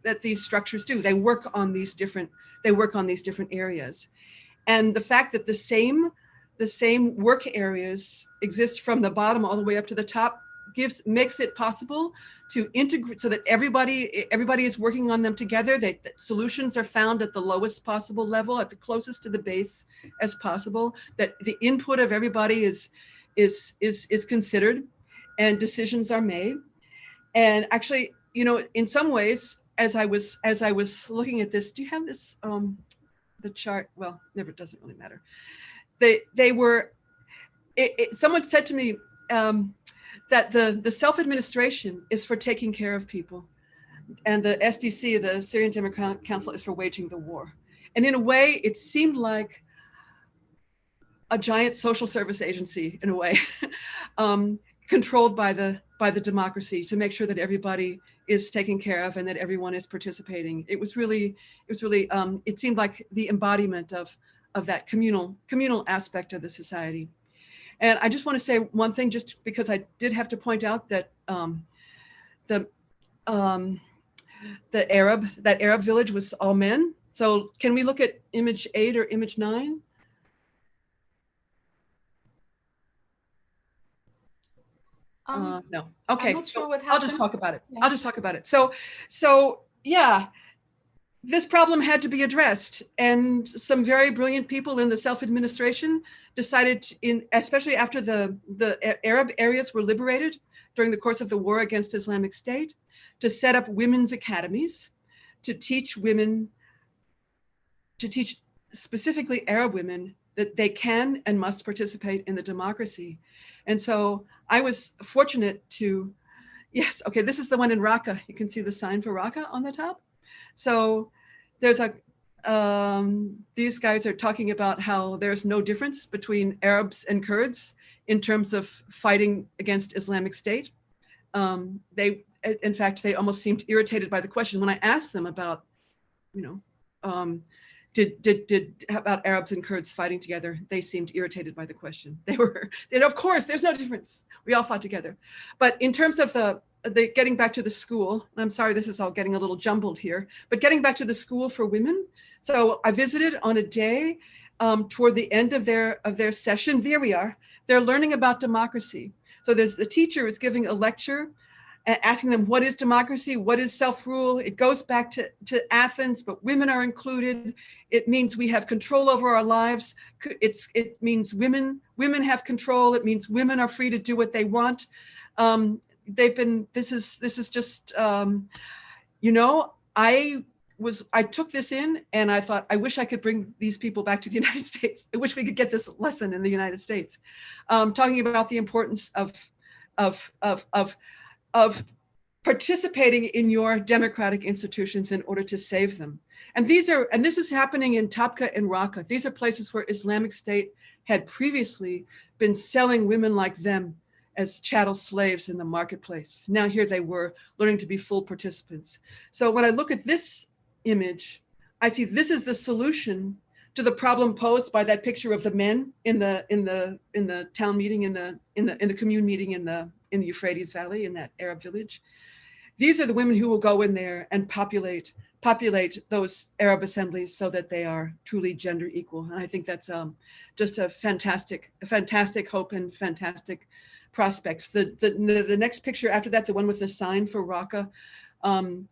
that these structures do. They work on these different, they work on these different areas. And the fact that the same, the same work areas exist from the bottom all the way up to the top gives makes it possible to integrate so that everybody everybody is working on them together they, that solutions are found at the lowest possible level at the closest to the base as possible that the input of everybody is is is is considered and decisions are made and actually you know in some ways as i was as i was looking at this do you have this um the chart well never doesn't really matter they they were it, it, someone said to me um that the, the self-administration is for taking care of people. And the SDC, the Syrian Democratic Council, is for waging the war. And in a way, it seemed like a giant social service agency, in a way, um, controlled by the by the democracy to make sure that everybody is taken care of and that everyone is participating. It was really, it was really, um, it seemed like the embodiment of of that communal communal aspect of the society. And I just want to say one thing, just because I did have to point out that um, the um, the Arab, that Arab village was all men. So can we look at image eight or image nine? Um, uh, no. Okay. Sure so I'll just talk about it. Yeah. I'll just talk about it. So, so yeah, this problem had to be addressed and some very brilliant people in the self-administration decided to, in especially after the the arab areas were liberated during the course of the war against islamic state to set up women's academies to teach women to teach specifically arab women that they can and must participate in the democracy. And so i was fortunate to yes okay this is the one in raqqa. You can see the sign for raqqa on the top. So there's a, um, these guys are talking about how there's no difference between Arabs and Kurds in terms of fighting against Islamic State. Um, they, in fact, they almost seemed irritated by the question. When I asked them about, you know, um, did did did about Arabs and Kurds fighting together? They seemed irritated by the question. They were, and of course, there's no difference. We all fought together. But in terms of the the, getting back to the school, I'm sorry, this is all getting a little jumbled here, but getting back to the school for women. So I visited on a day um, toward the end of their of their session. There we are. They're learning about democracy. So there's the teacher is giving a lecture asking them what is democracy? What is self-rule? It goes back to, to athens but women are included. It means we have control over our lives. It's it means women women have control. It means women are free to do what they want. Um, they've been, this is, this is just, um, you know, I was, I took this in and I thought, I wish I could bring these people back to the United States. I wish we could get this lesson in the United States. Um, talking about the importance of, of, of, of, of participating in your democratic institutions in order to save them. And these are, and this is happening in Tabqa and Raqqa. These are places where Islamic State had previously been selling women like them as chattel slaves in the marketplace. Now here they were learning to be full participants. So when I look at this image, I see this is the solution to the problem posed by that picture of the men in the in the in the town meeting in the in the in the commune meeting in the in the Euphrates Valley in that Arab village. These are the women who will go in there and populate populate those Arab assemblies so that they are truly gender equal. And I think that's um, just a fantastic, a fantastic hope and fantastic prospects. The, the, the next picture after that, the one with the sign for Raqqa, um,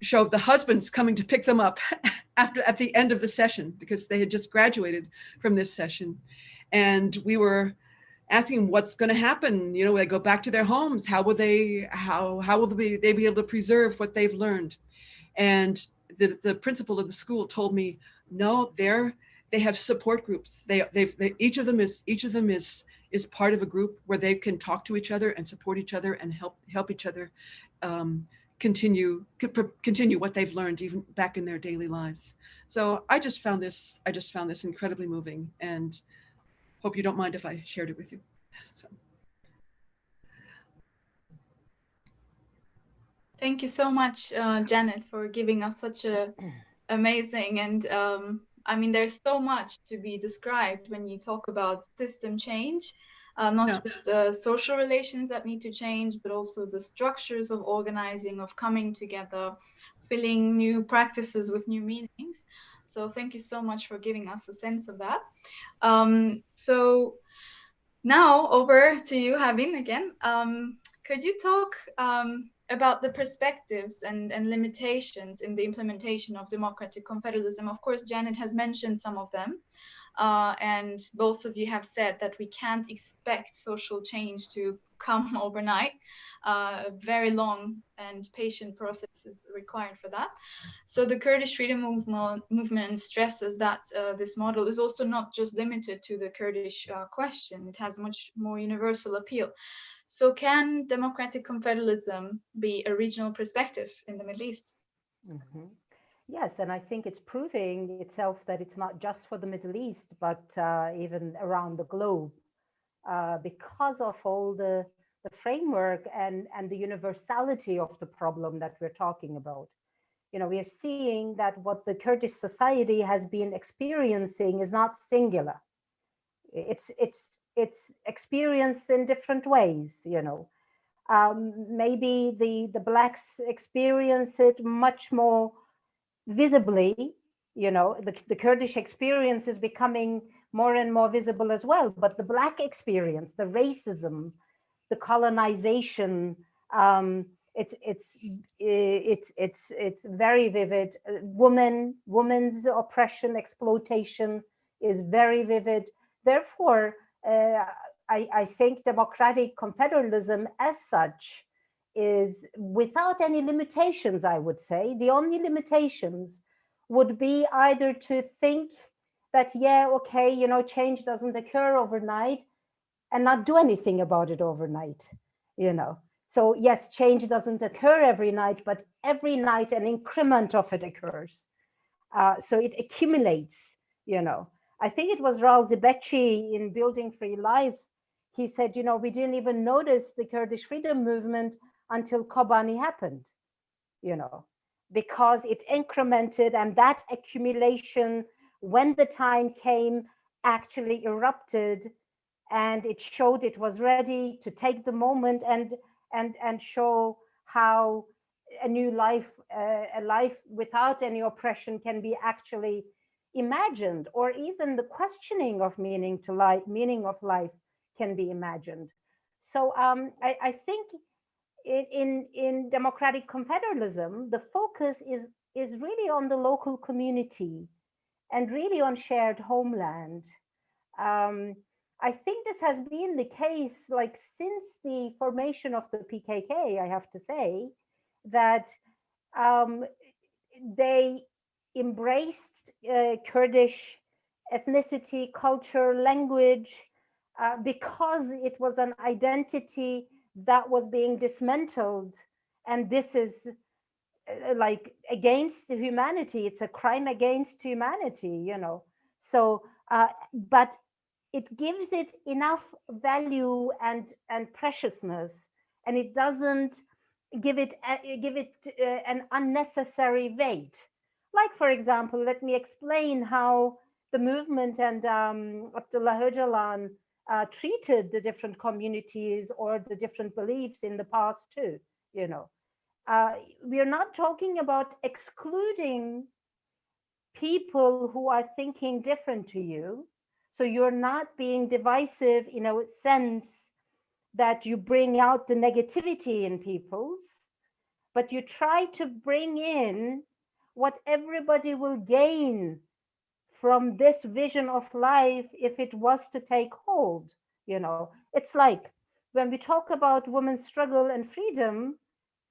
showed the husbands coming to pick them up after at the end of the session because they had just graduated from this session. And we were asking what's going to happen. You know, they go back to their homes. How will they, how, how will they, they be able to preserve what they've learned? And the, the principal of the school told me, no, they're, they have support groups. They, they've, they, each of them is, each of them is, is part of a group where they can talk to each other and support each other and help, help each other um, continue, continue what they've learned even back in their daily lives. So I just found this, I just found this incredibly moving and hope you don't mind if I shared it with you. So. Thank you so much, uh, Janet, for giving us such a amazing and um, I mean, there's so much to be described when you talk about system change, uh, not yeah. just uh, social relations that need to change, but also the structures of organizing, of coming together, filling new practices with new meanings. So thank you so much for giving us a sense of that. Um, so now over to you, Havin, again. Um, could you talk um, about the perspectives and, and limitations in the implementation of democratic confederalism? Of course, Janet has mentioned some of them. Uh, and both of you have said that we can't expect social change to come overnight. Uh, a very long and patient process is required for that. So the Kurdish freedom movement, movement stresses that uh, this model is also not just limited to the Kurdish uh, question. It has much more universal appeal. So can democratic confederalism be a regional perspective in the Middle East? Mm -hmm. Yes, and I think it's proving itself that it's not just for the Middle East, but uh, even around the globe, uh, because of all the, the framework and, and the universality of the problem that we're talking about. You know, we are seeing that what the Kurdish society has been experiencing is not singular. It's, it's, it's experienced in different ways, you know. Um, maybe the, the Blacks experience it much more visibly, you know, the, the Kurdish experience is becoming more and more visible as well, but the Black experience, the racism, the colonization, um, it's it's it's it's it's very vivid. Woman, woman's oppression, exploitation is very vivid. Therefore, uh, I, I think democratic confederalism as such is without any limitations, I would say. The only limitations would be either to think that, yeah, okay, you know, change doesn't occur overnight and not do anything about it overnight, you know. So yes, change doesn't occur every night, but every night an increment of it occurs. Uh, so it accumulates, you know. I think it was Raul Zibechi in Building Free Life. He said, you know, we didn't even notice the Kurdish freedom movement until Kobani happened, you know, because it incremented and that accumulation, when the time came, actually erupted and it showed it was ready to take the moment and and and show how a new life uh, a life without any oppression can be actually imagined or even the questioning of meaning to life meaning of life can be imagined. So um, I, I think in, in, democratic confederalism, the focus is, is really on the local community and really on shared homeland. Um, I think this has been the case like since the formation of the PKK, I have to say, that um, they embraced uh, Kurdish ethnicity, culture, language, uh, because it was an identity that was being dismantled. And this is uh, like against humanity. It's a crime against humanity you know. So uh, but it gives it enough value and and preciousness. And it doesn't give it uh, give it uh, an unnecessary weight. Like for example let me explain how the movement and um, Abdullah Öcalan uh, treated the different communities or the different beliefs in the past too, you know. Uh, we are not talking about excluding people who are thinking different to you. So you're not being divisive in a sense that you bring out the negativity in people's, but you try to bring in what everybody will gain from this vision of life if it was to take hold you know. It's like when we talk about women's struggle and freedom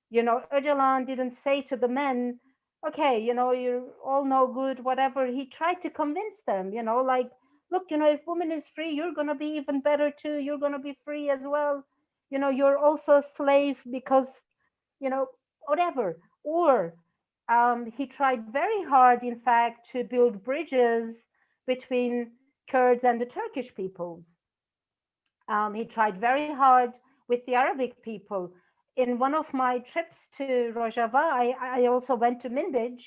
you know Öcalan didn't say to the men okay you know you're all no good whatever. He tried to convince them you know like look you know if woman is free you're going to be even better too. You're going to be free as well. You know you're also a slave because you know whatever. Or um, he tried very hard, in fact, to build bridges between Kurds and the Turkish peoples. Um, he tried very hard with the Arabic people. In one of my trips to Rojava, I, I also went to Minbij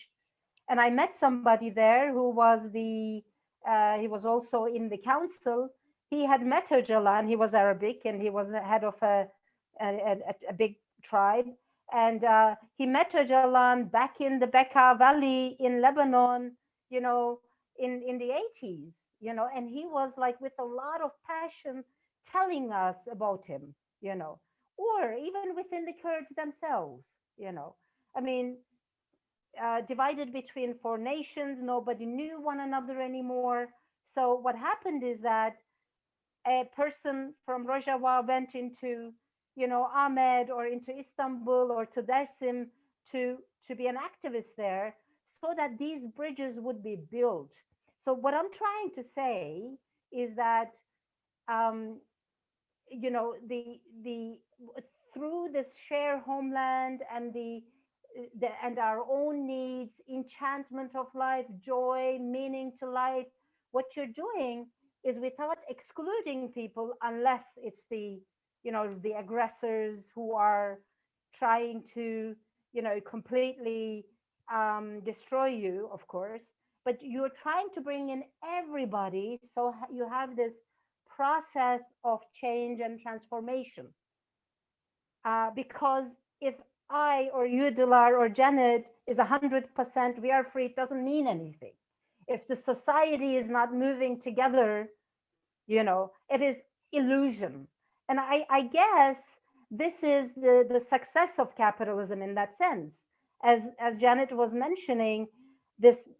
and I met somebody there who was the, uh, he was also in the council. He had met Öcalan, he was Arabic and he was the head of a, a, a, a big tribe and uh, he met Öcalan back in the Bekaa Valley in Lebanon, you know, in, in the 80s, you know, and he was like with a lot of passion telling us about him, you know, or even within the Kurds themselves, you know. I mean, uh, divided between four nations, nobody knew one another anymore. So what happened is that a person from Rojava went into you know, Amed or into Istanbul or to Dersim to, to be an activist there so that these bridges would be built. So what I'm trying to say is that, um, you know, the, the, through this shared homeland and the, the, and our own needs, enchantment of life, joy, meaning to life, what you're doing is without excluding people unless it's the you know, the aggressors who are trying to, you know, completely um, destroy you, of course, but you're trying to bring in everybody. So you have this process of change and transformation. Uh, because if I or you, Dilar or Janet is 100% we are free, it doesn't mean anything. If the society is not moving together, you know, it is illusion. And I, I guess this is the, the success of capitalism in that sense. As, as Janet was mentioning, this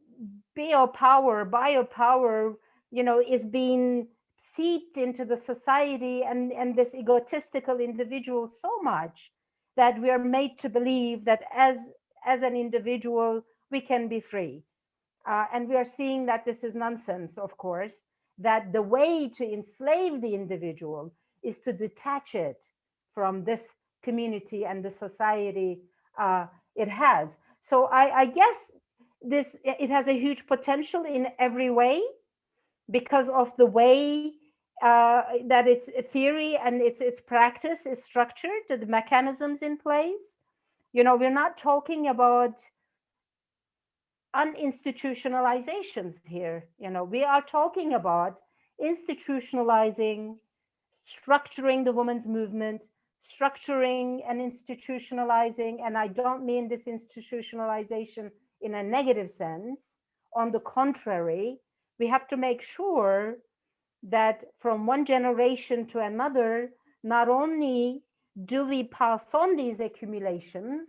biopower, biopower, you know, is being seeped into the society and, and this egotistical individual so much that we are made to believe that as, as an individual, we can be free. Uh, and we are seeing that this is nonsense, of course, that the way to enslave the individual is to detach it from this community and the society uh, it has. So I, I guess this it has a huge potential in every way because of the way uh, that its theory and its its practice is structured, the mechanisms in place. You know, we're not talking about uninstitutionalizations here. You know, we are talking about institutionalizing structuring the women's movement, structuring and institutionalizing, and I don't mean this institutionalization in a negative sense. On the contrary, we have to make sure that from one generation to another, not only do we pass on these accumulations,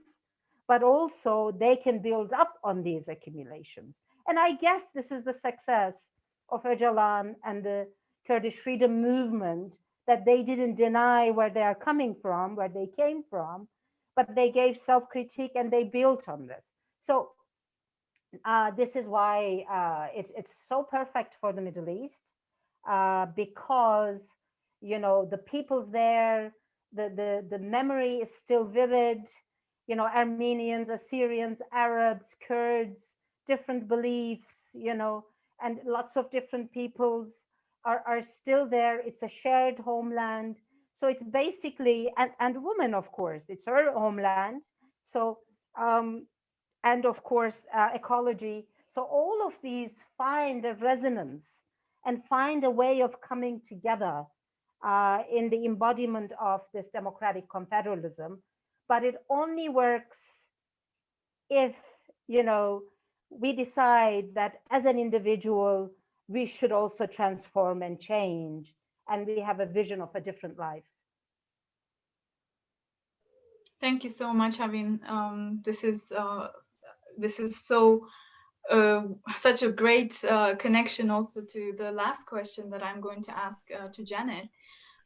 but also they can build up on these accumulations. And I guess this is the success of Öcalan and the Kurdish freedom movement that they didn't deny where they are coming from, where they came from, but they gave self-critique and they built on this. So uh, this is why uh, it's, it's so perfect for the Middle East uh, because, you know, the peoples there, the, the, the memory is still vivid, you know, Armenians, Assyrians, Arabs, Kurds, different beliefs, you know, and lots of different peoples are, are still there. It's a shared homeland. So it's basically, and, and woman, of course, it's her homeland. So, um, and of course, uh, ecology. So all of these find a resonance and find a way of coming together uh, in the embodiment of this democratic confederalism. But it only works if, you know, we decide that as an individual, we should also transform and change. And we have a vision of a different life. Thank you so much, Havin. Um, this is uh, this is so uh, such a great uh, connection also to the last question that I'm going to ask uh, to Janet,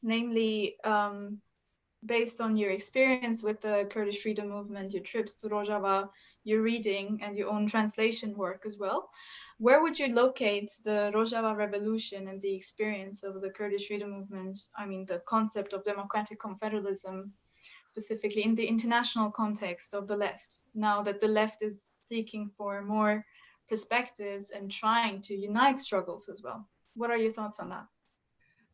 namely um, based on your experience with the Kurdish freedom movement, your trips to Rojava, your reading and your own translation work as well, where would you locate the Rojava revolution and the experience of the Kurdish freedom movement? I mean, the concept of democratic confederalism, specifically in the international context of the left, now that the left is seeking for more perspectives and trying to unite struggles as well. What are your thoughts on that?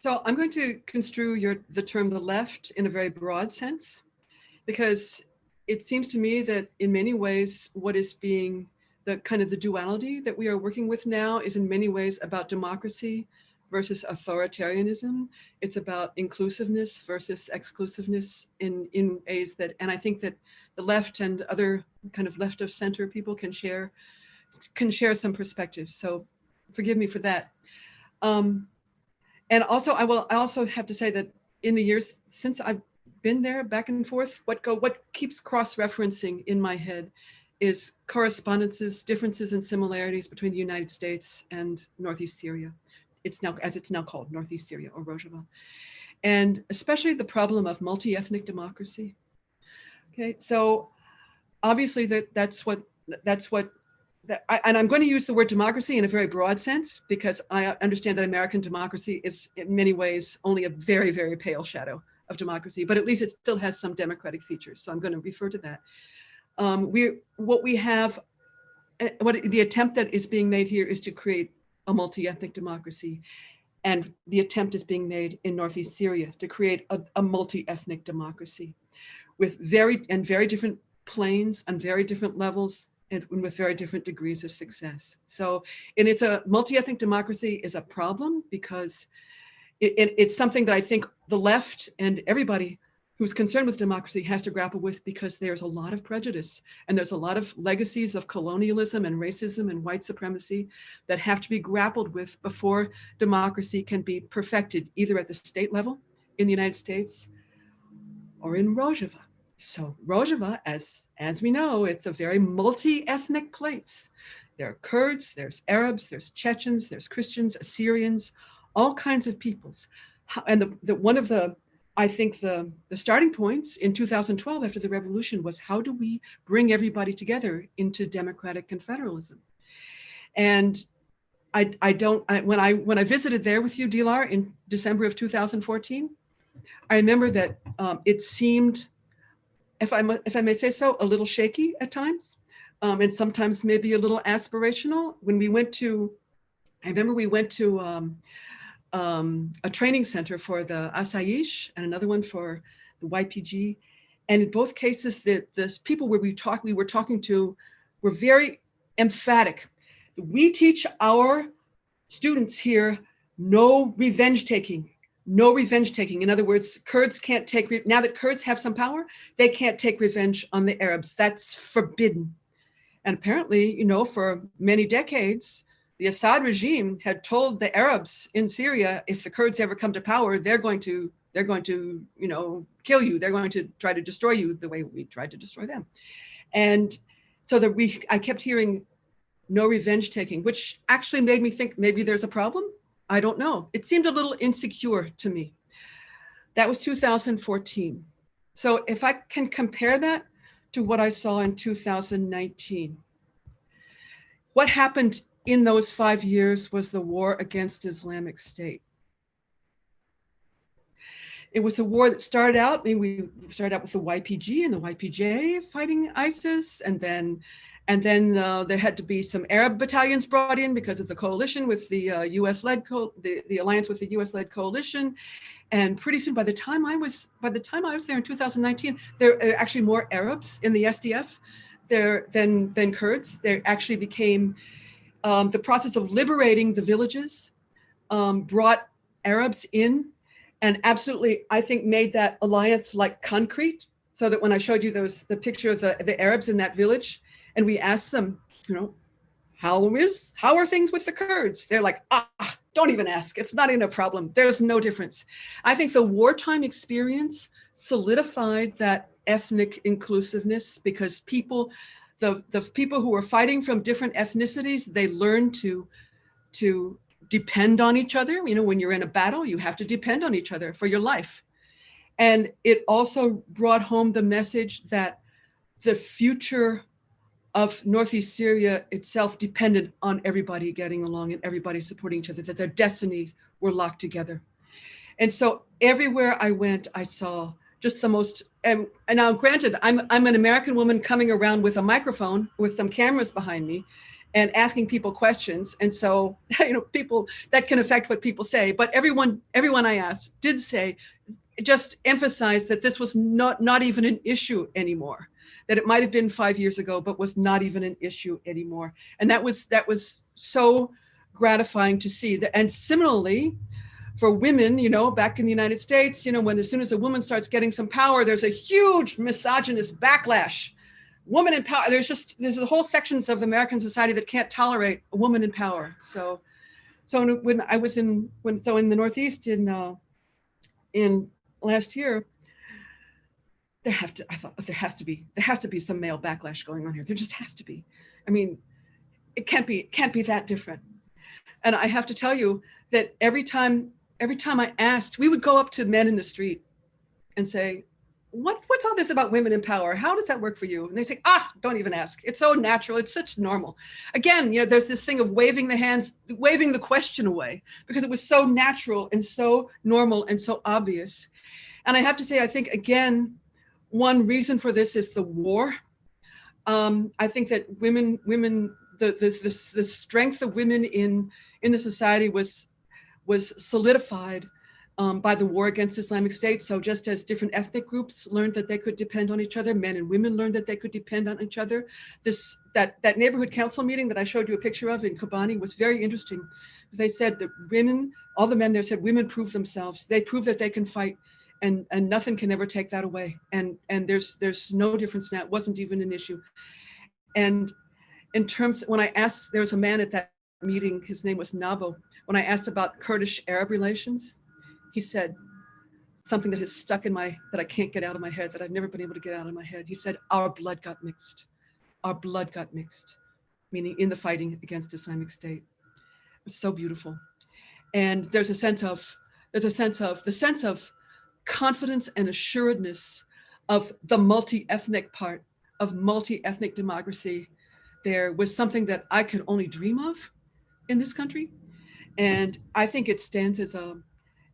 So I'm going to construe your the term the left in a very broad sense, because it seems to me that in many ways what is being the kind of the duality that we are working with now is in many ways about democracy versus authoritarianism. It's about inclusiveness versus exclusiveness in, in ways that, and I think that the left and other kind of left of center people can share can share some perspectives. So forgive me for that. Um, and also, I will I also have to say that in the years since I've been there back and forth, what go what keeps cross-referencing in my head is correspondences, differences and similarities between the United States and Northeast Syria. It's now, as it's now called, Northeast Syria or Rojava. And especially the problem of multi-ethnic democracy. Okay, so obviously that that's what that's what that, I, and I'm going to use the word democracy in a very broad sense because I understand that American democracy is in many ways only a very, very pale shadow of democracy, but at least it still has some democratic features. So I'm going to refer to that. Um, we what we have, eh, what the attempt that is being made here is to create a multi-ethnic democracy. And the attempt is being made in Northeast Syria to create a, a multi-ethnic democracy with very and very different planes and very different levels and with very different degrees of success. So, and it's a multi-ethnic democracy is a problem because it, it, it's something that I think the left and everybody who's concerned with democracy has to grapple with because there's a lot of prejudice and there's a lot of legacies of colonialism and racism and white supremacy that have to be grappled with before democracy can be perfected either at the state level in the United States or in Rojava. So Rojava, as, as we know, it's a very multi-ethnic place. There are Kurds, there's Arabs, there's Chechens, there's Christians, Assyrians, all kinds of peoples. And the, the, one of the, I think the, the starting points in 2012 after the revolution was how do we bring everybody together into democratic confederalism? And I, I don't, I, when, I, when I visited there with you, Dilar, in December of 2014, I remember that um, it seemed if I, if I may say so, a little shaky at times, um, and sometimes maybe a little aspirational. When we went to, I remember we went to um, um, a training center for the Asayish and another one for the YPG. And in both cases, the, the people where we talk, we were talking to were very emphatic. We teach our students here no revenge taking, no revenge taking. In other words, Kurds can't take, now that Kurds have some power, they can't take revenge on the Arabs. That's forbidden. And apparently, you know, for many decades, the Assad regime had told the Arabs in Syria, if the Kurds ever come to power, they're going to, they're going to, you know, kill you. They're going to try to destroy you the way we tried to destroy them. And so that we, I kept hearing no revenge taking, which actually made me think maybe there's a problem I don't know. It seemed a little insecure to me. That was 2014. So if I can compare that to what I saw in 2019, what happened in those five years was the war against Islamic State. It was a war that started out, I mean, we started out with the YPG and the YPJ fighting ISIS, and then and then uh, there had to be some Arab battalions brought in because of the coalition with the uh, US-led, the, the alliance with the US-led coalition. And pretty soon, by the time I was, by the time I was there in 2019, there are actually more Arabs in the SDF there than, than Kurds. There actually became, um, the process of liberating the villages um, brought Arabs in and absolutely, I think, made that alliance like concrete so that when I showed you those the picture of the, the Arabs in that village, and we asked them, you know, how is, how are things with the Kurds? They're like, ah, don't even ask. It's not even a problem. There's no difference. I think the wartime experience solidified that ethnic inclusiveness because people, the, the people who were fighting from different ethnicities, they learned to, to depend on each other. You know, when you're in a battle, you have to depend on each other for your life. And it also brought home the message that the future of Northeast Syria itself depended on everybody getting along and everybody supporting each other, that their destinies were locked together. And so everywhere I went, I saw just the most, and, and now granted, I'm, I'm an American woman coming around with a microphone with some cameras behind me and asking people questions. And so, you know, people, that can affect what people say, but everyone, everyone I asked did say, just emphasize that this was not, not even an issue anymore that it might have been five years ago, but was not even an issue anymore. And that was, that was so gratifying to see that. And similarly, for women, you know, back in the United States, you know, when as soon as a woman starts getting some power, there's a huge misogynist backlash. Woman in power, there's just, there's a whole sections of American society that can't tolerate a woman in power. So, so when I was in, when, so in the Northeast in, uh, in last year, there have to, I thought there has to be, there has to be some male backlash going on here. There just has to be. I mean, it can't be, it can't be that different. And I have to tell you that every time, every time I asked, we would go up to men in the street and say, what, what's all this about women in power? How does that work for you? And they say, ah, don't even ask. It's so natural. It's such normal. Again, you know, there's this thing of waving the hands, waving the question away because it was so natural and so normal and so obvious. And I have to say, I think, again, one reason for this is the war. Um, I think that women, women, the, the, the, the strength of women in, in the society was, was solidified um, by the war against Islamic State. So just as different ethnic groups learned that they could depend on each other, men and women learned that they could depend on each other. This that that neighborhood council meeting that I showed you a picture of in Kobani was very interesting because they said that women, all the men there said women prove themselves. They prove that they can fight and and nothing can ever take that away. And and there's there's no difference now. It wasn't even an issue. And in terms when i asked there was a man at that meeting his name was nabo. When i asked about kurdish arab relations he said something that has stuck in my that i can't get out of my head that i've never been able to get out of my head. He said our blood got mixed. Our blood got mixed meaning in the fighting against islamic state. It's so beautiful. And there's a sense of there's a sense of the sense of confidence and assuredness of the multi-ethnic part of multi-ethnic democracy there was something that I could only dream of in this country. And I think it stands as a,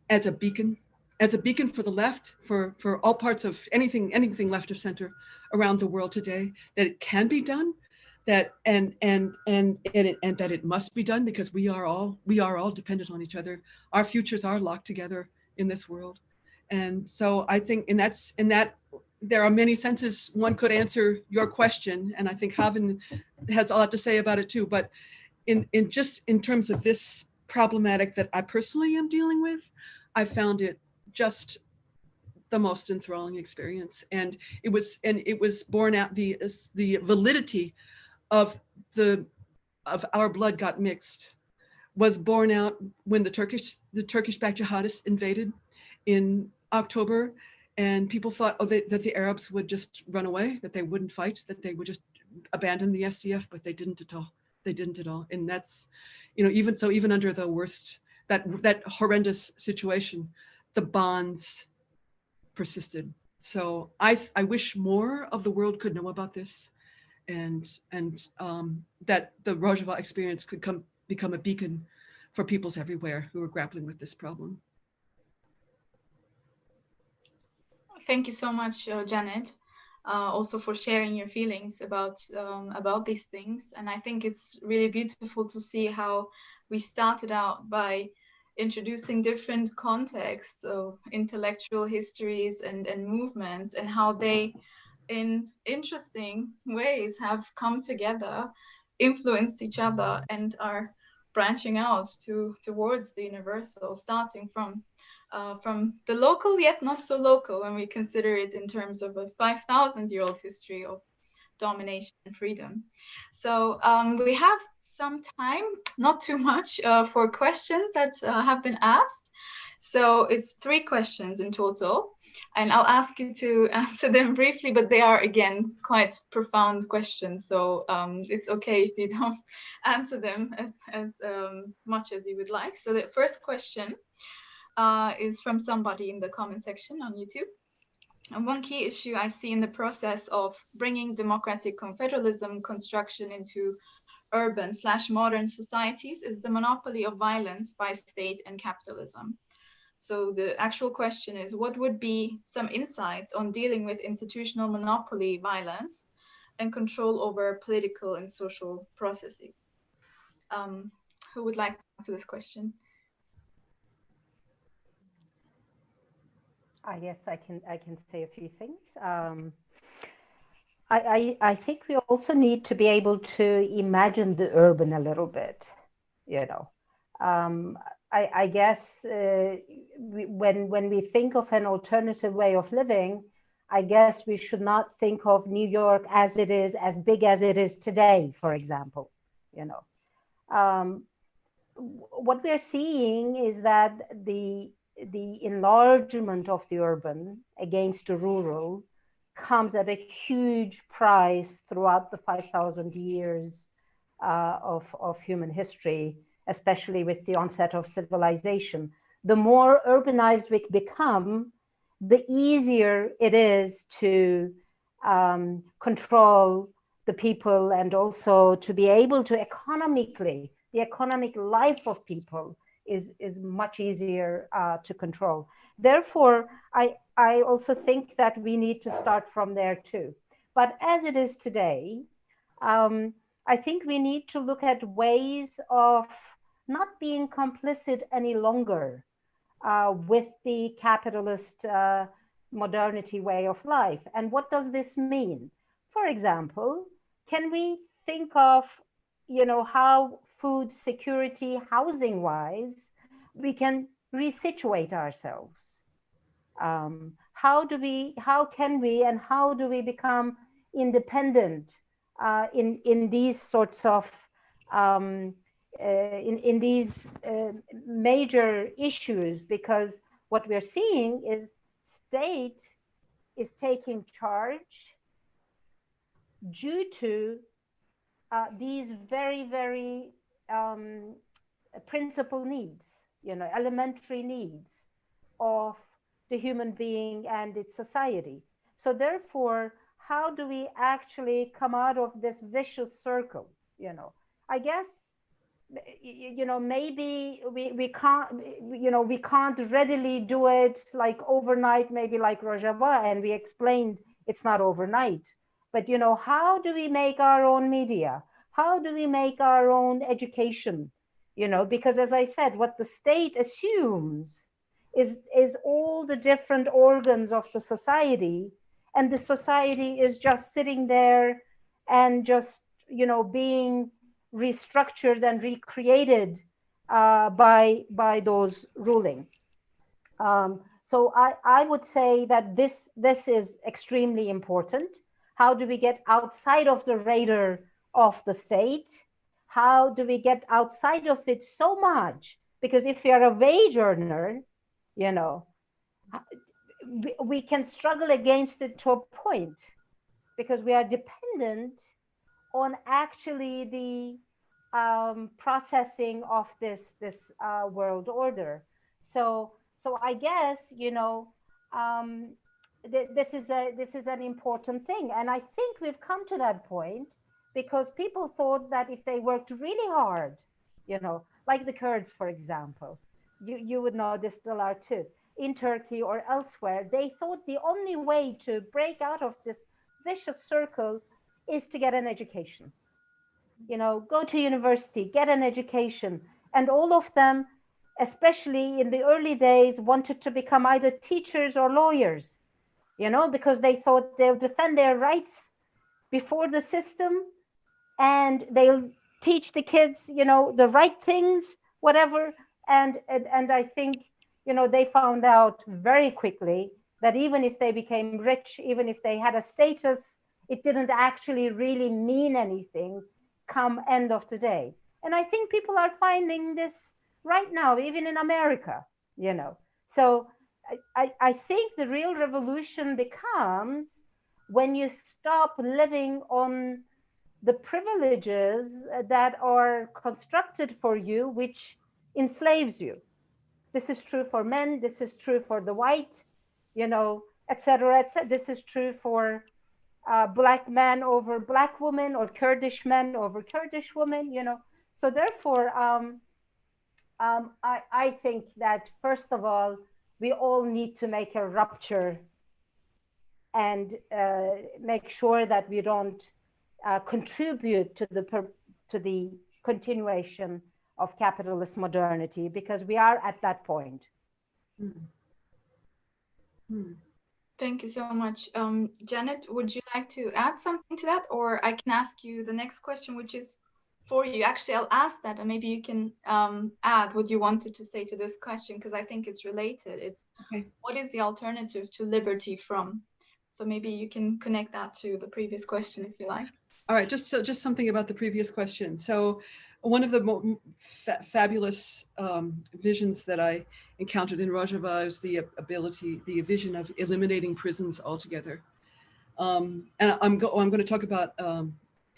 as a beacon, as a beacon for the left, for, for all parts of anything, anything left of center around the world today, that it can be done, that and and and and, it, and that it must be done because we are all we are all dependent on each other. Our futures are locked together in this world. And so I think, and that's, in that there are many senses one could answer your question. And I think Havin has a lot to say about it too, but in, in just in terms of this problematic that I personally am dealing with, I found it just the most enthralling experience. And it was, and it was born out the, the validity of the, of our blood got mixed was born out when the Turkish, the Turkish backed jihadists invaded in October and people thought oh, they, that the Arabs would just run away, that they wouldn't fight, that they would just abandon the SDF, but they didn't at all. They didn't at all. And that's, you know, even so, even under the worst, that, that horrendous situation, the bonds persisted. So I, I wish more of the world could know about this and, and um, that the Rojava experience could come, become a beacon for peoples everywhere who are grappling with this problem. Thank you so much, uh, Janet, uh, also for sharing your feelings about um, about these things. And I think it's really beautiful to see how we started out by introducing different contexts of intellectual histories and, and movements and how they in interesting ways have come together, influenced each other and are branching out to towards the universal, starting from uh, from the local yet not so local when we consider it in terms of a 5,000 year old history of domination and freedom. So um, we have some time, not too much, uh, for questions that uh, have been asked. So it's three questions in total, and I'll ask you to answer them briefly, but they are again quite profound questions. So um, it's okay if you don't answer them as, as um, much as you would like. So the first question uh, is from somebody in the comment section on YouTube. And one key issue I see in the process of bringing democratic confederalism construction into urban slash modern societies is the monopoly of violence by state and capitalism. So the actual question is, what would be some insights on dealing with institutional monopoly violence and control over political and social processes? Um, who would like to answer this question? I guess I can I can say a few things. Um, I, I, I think we also need to be able to imagine the urban a little bit, you know. Um, I, I, guess uh, we, when when we think of an alternative way of living, I guess we should not think of New York as it is, as big as it is today, for example, you know. Um, what we're seeing is that the the enlargement of the urban against the rural comes at a huge price throughout the 5,000 years uh, of, of human history, especially with the onset of civilization. The more urbanized we become, the easier it is to um, control the people and also to be able to economically, the economic life of people is, is much easier uh, to control. Therefore, I, I also think that we need to start from there too. But as it is today, um, I think we need to look at ways of not being complicit any longer uh, with the capitalist uh, modernity way of life. And what does this mean? For example, can we think of, you know, how food security, housing wise, we can resituate ourselves. Um, how do we, how can we, and how do we become independent uh, in, in these sorts of, um, uh, in, in these uh, major issues? Because what we're seeing is state is taking charge due to uh, these very, very um, principal needs, you know, elementary needs of the human being and its society. So therefore, how do we actually come out of this vicious circle? You know, I guess, you know, maybe we, we can't, you know, we can't readily do it like overnight, maybe like Rojava, and we explained it's not overnight. But, you know, how do we make our own media? how do we make our own education? You know, because as I said, what the state assumes is, is all the different organs of the society and the society is just sitting there and just, you know, being restructured and recreated uh, by, by those ruling. Um, so I, I would say that this, this is extremely important. How do we get outside of the radar of the state? How do we get outside of it so much? Because if you're a wage earner, you know, we can struggle against it to a point because we are dependent on actually the um, processing of this this uh, world order. So so I guess you know um, th this is a this is an important thing, and I think we've come to that point because people thought that if they worked really hard, you know, like the Kurds, for example, you, you would know this are too, in Turkey or elsewhere, they thought the only way to break out of this vicious circle is to get an education. You know, go to university, get an education. And all of them, especially in the early days, wanted to become either teachers or lawyers, you know, because they thought they'll defend their rights before the system and they'll teach the kids, you know, the right things, whatever. And, and, and I think, you know, they found out very quickly that even if they became rich, even if they had a status, it didn't actually really mean anything come end of the day. And I think people are finding this right now, even in America, you know, So I, I think the real revolution becomes when you stop living on the privileges that are constructed for you, which enslaves you. This is true for men. This is true for the white, you know, etc. etc. This is true for uh, black men over black women or Kurdish men over Kurdish women, you know. So therefore, um, um, I, I think that first of all, we all need to make a rupture and uh, make sure that we don't uh, contribute to the to the continuation of capitalist modernity because we are at that point. Mm. Mm. Thank you so much. Um, Janet, would you like to add something to that? Or I can ask you the next question, which is for you. Actually, I'll ask that and maybe you can um, add what you wanted to say to this question because I think it's related. It's okay. what is the alternative to liberty from? So maybe you can connect that to the previous question if you like. All right, just so just something about the previous question. So one of the fa fabulous um, visions that I encountered in Rojava is the ability, the vision of eliminating prisons altogether. Um, and I'm, go I'm going to talk about um,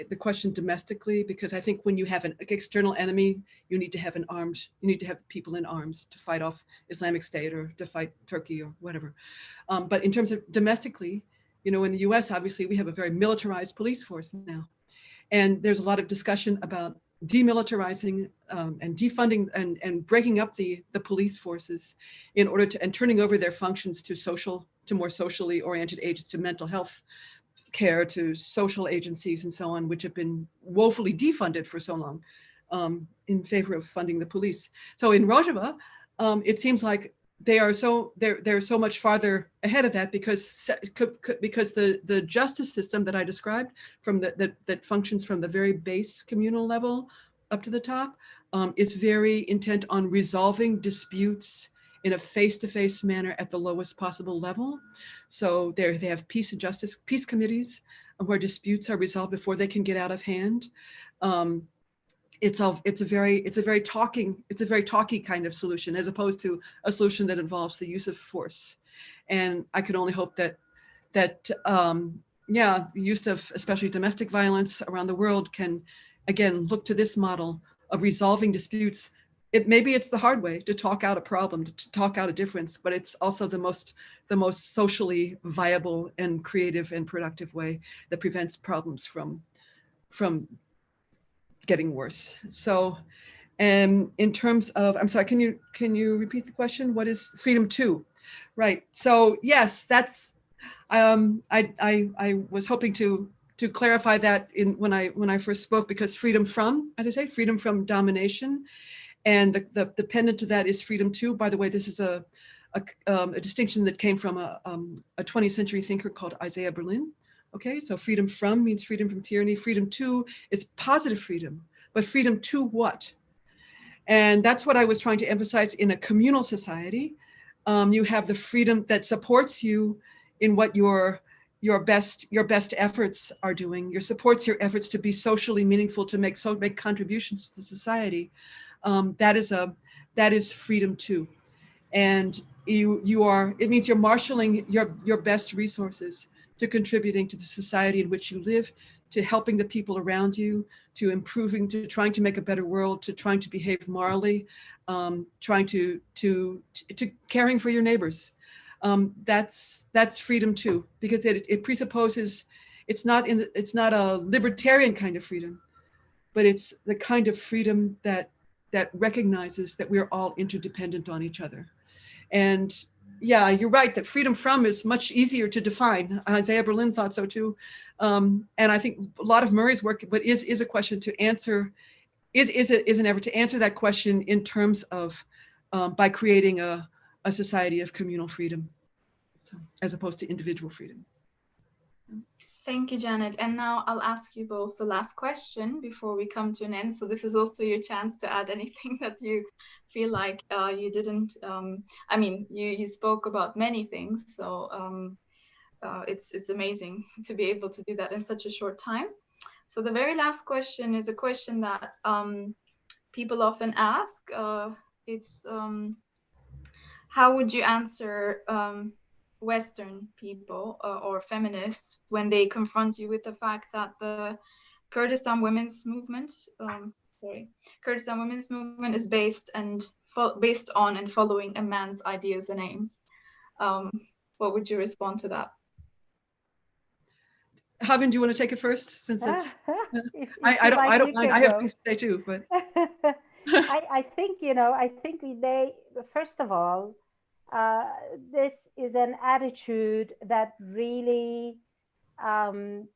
the question domestically, because I think when you have an external enemy, you need to have an armed, you need to have people in arms to fight off Islamic State or to fight Turkey or whatever. Um, but in terms of domestically, you know, in the US, obviously, we have a very militarized police force now. And there's a lot of discussion about demilitarizing um, and defunding and, and breaking up the, the police forces in order to, and turning over their functions to social, to more socially oriented agents, to mental health care, to social agencies and so on, which have been woefully defunded for so long um, in favor of funding the police. So in Rojava, um, it seems like they are so they're they're so much farther ahead of that because because the the justice system that I described from the, that that functions from the very base communal level up to the top um, is very intent on resolving disputes in a face-to-face -face manner at the lowest possible level. So they have peace and justice peace committees where disputes are resolved before they can get out of hand. Um, it's a it's a very it's a very talking it's a very talky kind of solution as opposed to a solution that involves the use of force and i can only hope that that um yeah the use of especially domestic violence around the world can again look to this model of resolving disputes it maybe it's the hard way to talk out a problem to talk out a difference but it's also the most the most socially viable and creative and productive way that prevents problems from from getting worse. So and in terms of, I'm sorry, can you can you repeat the question? What is freedom to? Right. So yes, that's um, I, I I was hoping to to clarify that in when I when I first spoke because freedom from, as I say, freedom from domination, and the the, the pendant to that is freedom to. By the way, this is a a, um, a distinction that came from a, um, a 20th century thinker called Isaiah Berlin, Okay, so freedom from means freedom from tyranny. Freedom to is positive freedom, but freedom to what? And that's what I was trying to emphasize in a communal society. Um, you have the freedom that supports you in what your your best your best efforts are doing. Your supports your efforts to be socially meaningful, to make so make contributions to the society. Um, that is a that is freedom too, and you you are it means you're marshaling your your best resources to contributing to the society in which you live, to helping the people around you, to improving, to trying to make a better world, to trying to behave morally, um, trying to, to, to caring for your neighbors. Um, that's, that's freedom too, because it, it presupposes, it's not in the, it's not a libertarian kind of freedom, but it's the kind of freedom that, that recognizes that we're all interdependent on each other. And yeah, you're right that freedom from is much easier to define. Isaiah Berlin thought so too. Um, and I think a lot of Murray's work, but is, is a question to answer, is, is, it, is an effort to answer that question in terms of, um, by creating a, a society of communal freedom, so, as opposed to individual freedom. Thank you, Janet. And now I'll ask you both the last question before we come to an end. So this is also your chance to add anything that you feel like uh, you didn't. Um, I mean, you you spoke about many things, so um, uh, it's it's amazing to be able to do that in such a short time. So the very last question is a question that um, people often ask. Uh, it's um, how would you answer um, Western people uh, or feminists when they confront you with the fact that the Kurdistan women's movement, um, sorry, Kurdistan women's movement is based and based on and following a man's ideas and aims. Um, what would you respond to that? Havin, do you want to take it first? Since it's, if, I, I, don't, I don't mind. I have things to say too, but. I, I think, you know, I think they, first of all, uh, this is an attitude that really, um,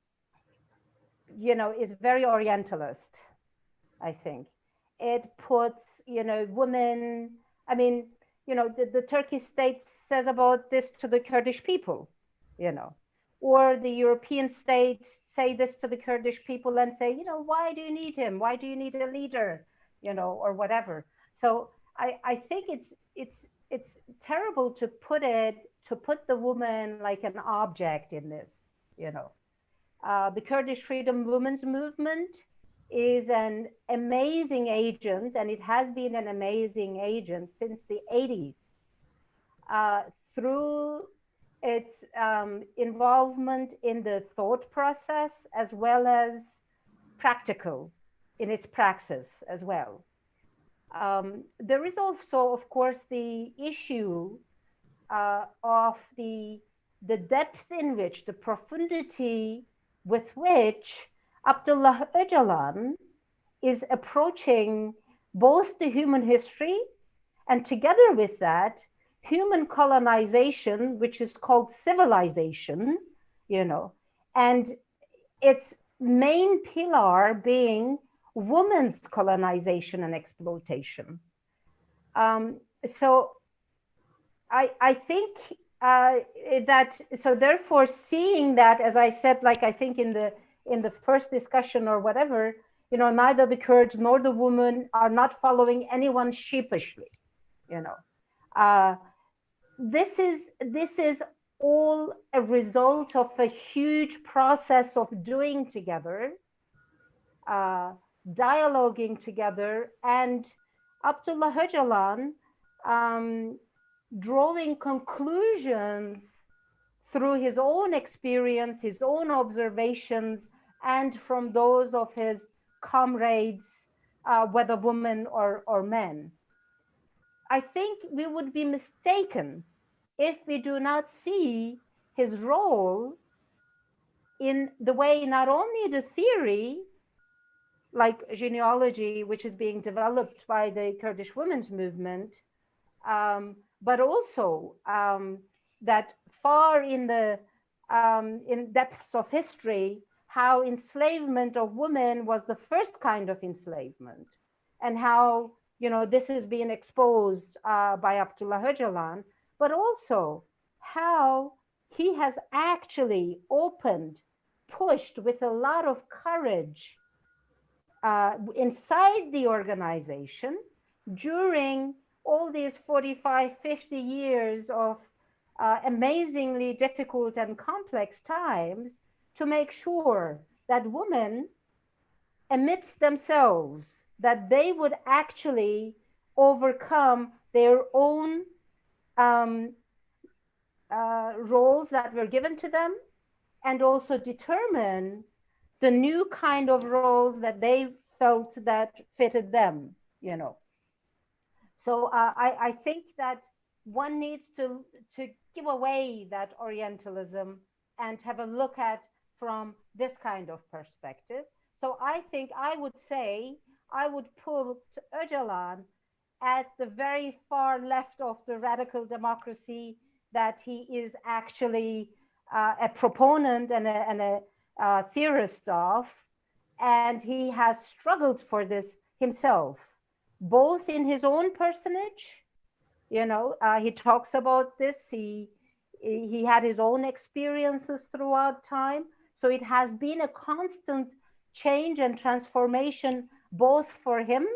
you know, is very Orientalist, I think. It puts, you know, women, I mean, you know, the, the Turkish state says about this to the Kurdish people, you know, or the European states say this to the Kurdish people and say, you know, why do you need him? Why do you need a leader? You know, or whatever. So I, I think it's it's it's terrible to put it to put the woman like an object in this, you know. Uh, the Kurdish Freedom Women's Movement is an amazing agent, and it has been an amazing agent since the 80s. Uh, through its um, involvement in the thought process as well as practical in its praxis as well. Um, there is also, of course, the issue uh, of the, the depth in which, the profundity with which Abdullah Öcalan is approaching both the human history and together with that, human colonization, which is called civilization, you know, and its main pillar being women's colonization and exploitation. Um, so I, I think uh, that, so therefore seeing that, as I said, like I think in the, in the first discussion or whatever, you know, neither the Kurds nor the women are not following anyone sheepishly, you know. Uh, this is, this is all a result of a huge process of doing together uh, dialoguing together and Abdullah Öcalan um, drawing conclusions through his own experience, his own observations, and from those of his comrades, uh, whether women or, or men. I think we would be mistaken if we do not see his role in the way not only the theory like jineology, which is being developed by the Kurdish women's movement, um, but also um, that far in the um, in depths of history, how enslavement of women was the first kind of enslavement, and how you know this is being exposed uh, by Abdullah Öcalan, but also how he has actually opened, pushed with a lot of courage uh, inside the organization during all these 45, 50 years of uh, amazingly difficult and complex times to make sure that women amidst themselves, that they would actually overcome their own um, uh, roles that were given to them and also determine the new kind of roles that they felt that fitted them, you know. So uh, I, I think that one needs to, to give away that Orientalism and have a look at from this kind of perspective. So I think I would say I would pull to Öcalan at the very far left of the radical democracy that he is actually uh, a proponent and a, and a uh, theorist of, and he has struggled for this himself, both in his own personage, you know, uh, he talks about this, he, he had his own experiences throughout time. So it has been a constant change and transformation, both for him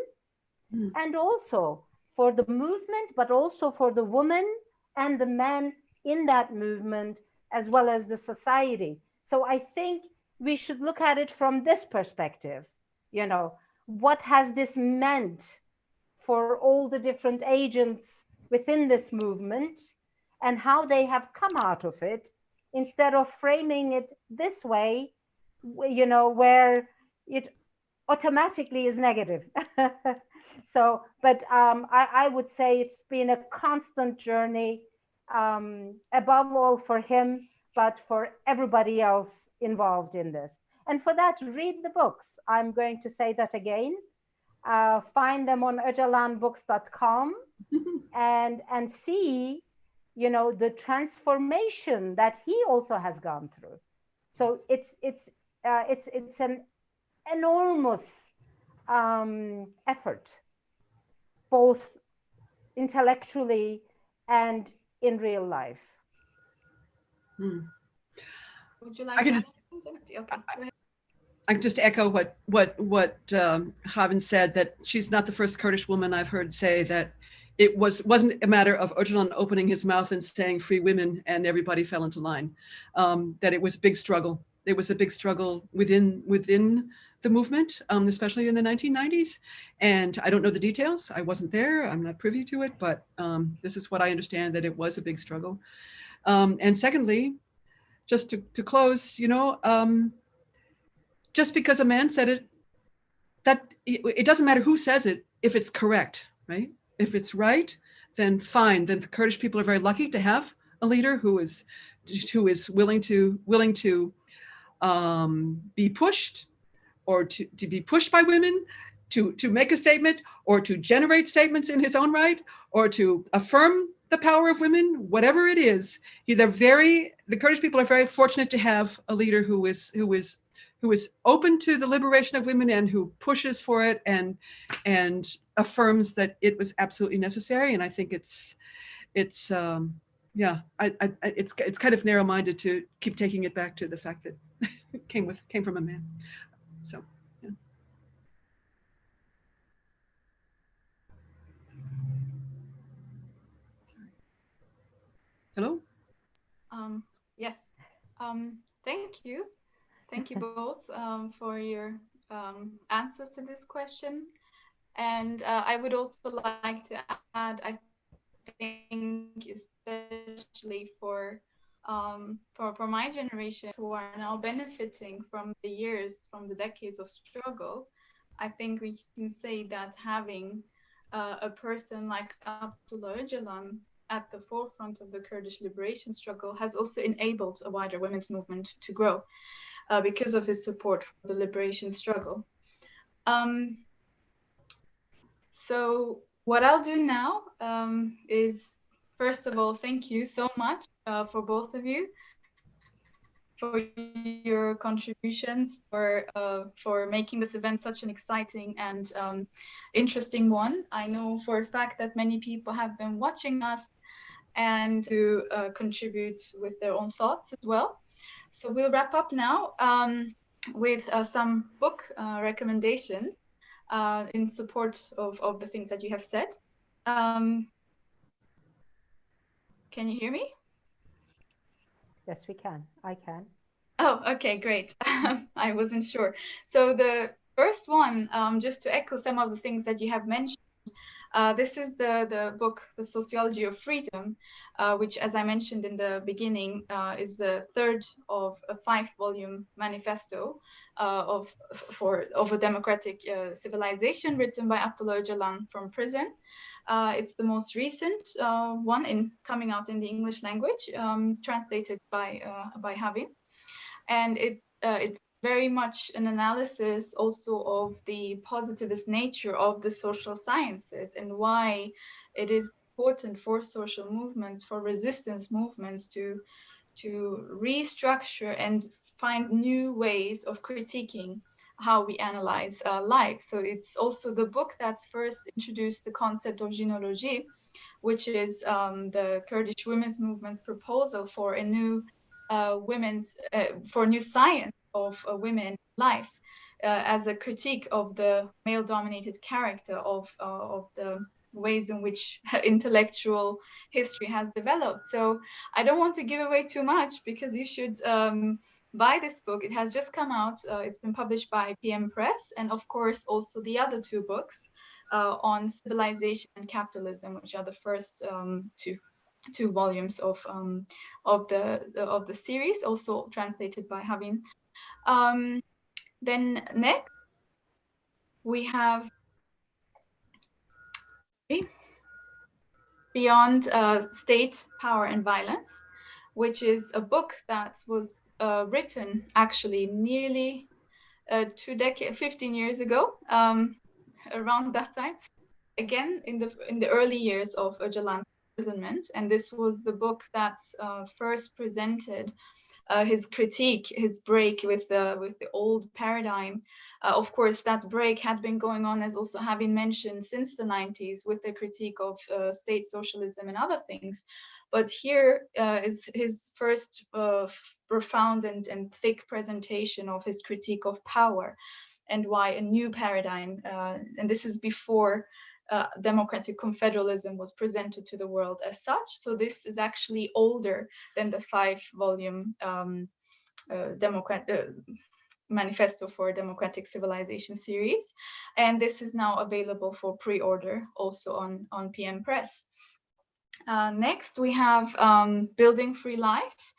mm. and also for the movement, but also for the woman and the man in that movement, as well as the society. So I think we should look at it from this perspective. You know, what has this meant for all the different agents within this movement and how they have come out of it instead of framing it this way, you know, where it automatically is negative. so, but um, I, I, would say it's been a constant journey, um, above all for him, but for everybody else involved in this. And for that, read the books. I'm going to say that again. Uh, find them on öcalanbooks.com and, and see, you know, the transformation that he also has gone through. So yes. it's, it's, uh, it's, it's an enormous um, effort, both intellectually and in real life. Hmm. Would you like I can, to okay, I, I can just echo what what what um, Havin said that she's not the first Kurdish woman I've heard say that it was wasn't a matter of Öcalan opening his mouth and saying free women and everybody fell into line. Um, that it was a big struggle. It was a big struggle within within the movement, um, especially in the 1990s. And I don't know the details. I wasn't there. I'm not privy to it, but um, this is what I understand that it was a big struggle. Um, and secondly, just to, to close, you know, um, just because a man said it, that it, doesn't matter who says it if it's correct, right? If it's right, then fine. Then the Kurdish people are very lucky to have a leader who is who is willing to willing to um, be pushed or to, to be pushed by women to, to make a statement or to generate statements in his own right or to affirm the power of women, whatever it is. They're very, the Kurdish people are very fortunate to have a leader who is, who is, who is open to the liberation of women and who pushes for it and, and affirms that it was absolutely necessary. And I think it's, it's, um, yeah, I, I, it's, it's kind of narrow-minded to keep taking it back to the fact that came with, came from a man. So, yeah. Hello? Um, yes. Um, thank you. Thank you both um, for your um, answers to this question. And uh, I would also like to add, I think, especially for um, for, for my generation who are now benefiting from the years, from the decades of struggle, I think we can say that having uh, a person like Abdullah Öcalan at the forefront of the Kurdish liberation struggle has also enabled a wider women's movement to grow uh, because of his support for the liberation struggle. Um, so what I'll do now um, is, first of all, thank you so much uh, for both of you for your contributions for uh, for making this event such an exciting and um, interesting one. I know for a fact that many people have been watching us and to uh, contribute with their own thoughts as well. So we'll wrap up now um, with uh, some book uh, recommendation uh, in support of, of the things that you have said. Um, can you hear me? Yes, we can. I can. Oh, okay, great. I wasn't sure. So the first one, um, just to echo some of the things that you have mentioned, uh, this is the, the book, The Sociology of Freedom, uh, which, as I mentioned in the beginning, uh, is the third of a five-volume manifesto uh, of, for, of a democratic uh, civilization written by Abdullah Öcalan from prison. It's the most recent one in coming out in the English language, um, translated by by Havin, and it it's very much an analysis also of the positivist nature of the social sciences and why it is important for social movements, for resistance movements to to restructure and find new ways of critiquing how we analyze uh, life. So it's also the book that first introduced the concept of jineology, which is um, the Kurdish women's movement's proposal for a new uh, women's, uh, for new science of uh, women life uh, as a critique of the male-dominated character of, uh, of the ways in which intellectual history has developed. So I don't want to give away too much because you should um, buy this book. It has just come out. Uh, it's been published by PM Press and of course also the other two books, uh, on civilization and capitalism, which are the first um, two two volumes of um, of the of the series, also translated by Havin. Um, then next we have Beyond uh, State, Power and Violence, which is a book that was uh, written actually nearly uh, two decades, 15 years ago, um, around that time, again in the in the early years of Öcalan's imprisonment. And this was the book that uh, first presented uh, his critique, his break with the with the old paradigm. Uh, of course, that break had been going on, as also having mentioned, since the 90s with the critique of uh, state socialism and other things. But here uh, is his first uh, profound and, and thick presentation of his critique of power and why a new paradigm, uh, and this is before uh, democratic confederalism was presented to the world as such. So this is actually older than the five volume um, uh, Democrat uh, Manifesto for Democratic Civilization series. And this is now available for pre-order also on, on PM Press. Uh, next, we have um, Building Free Life.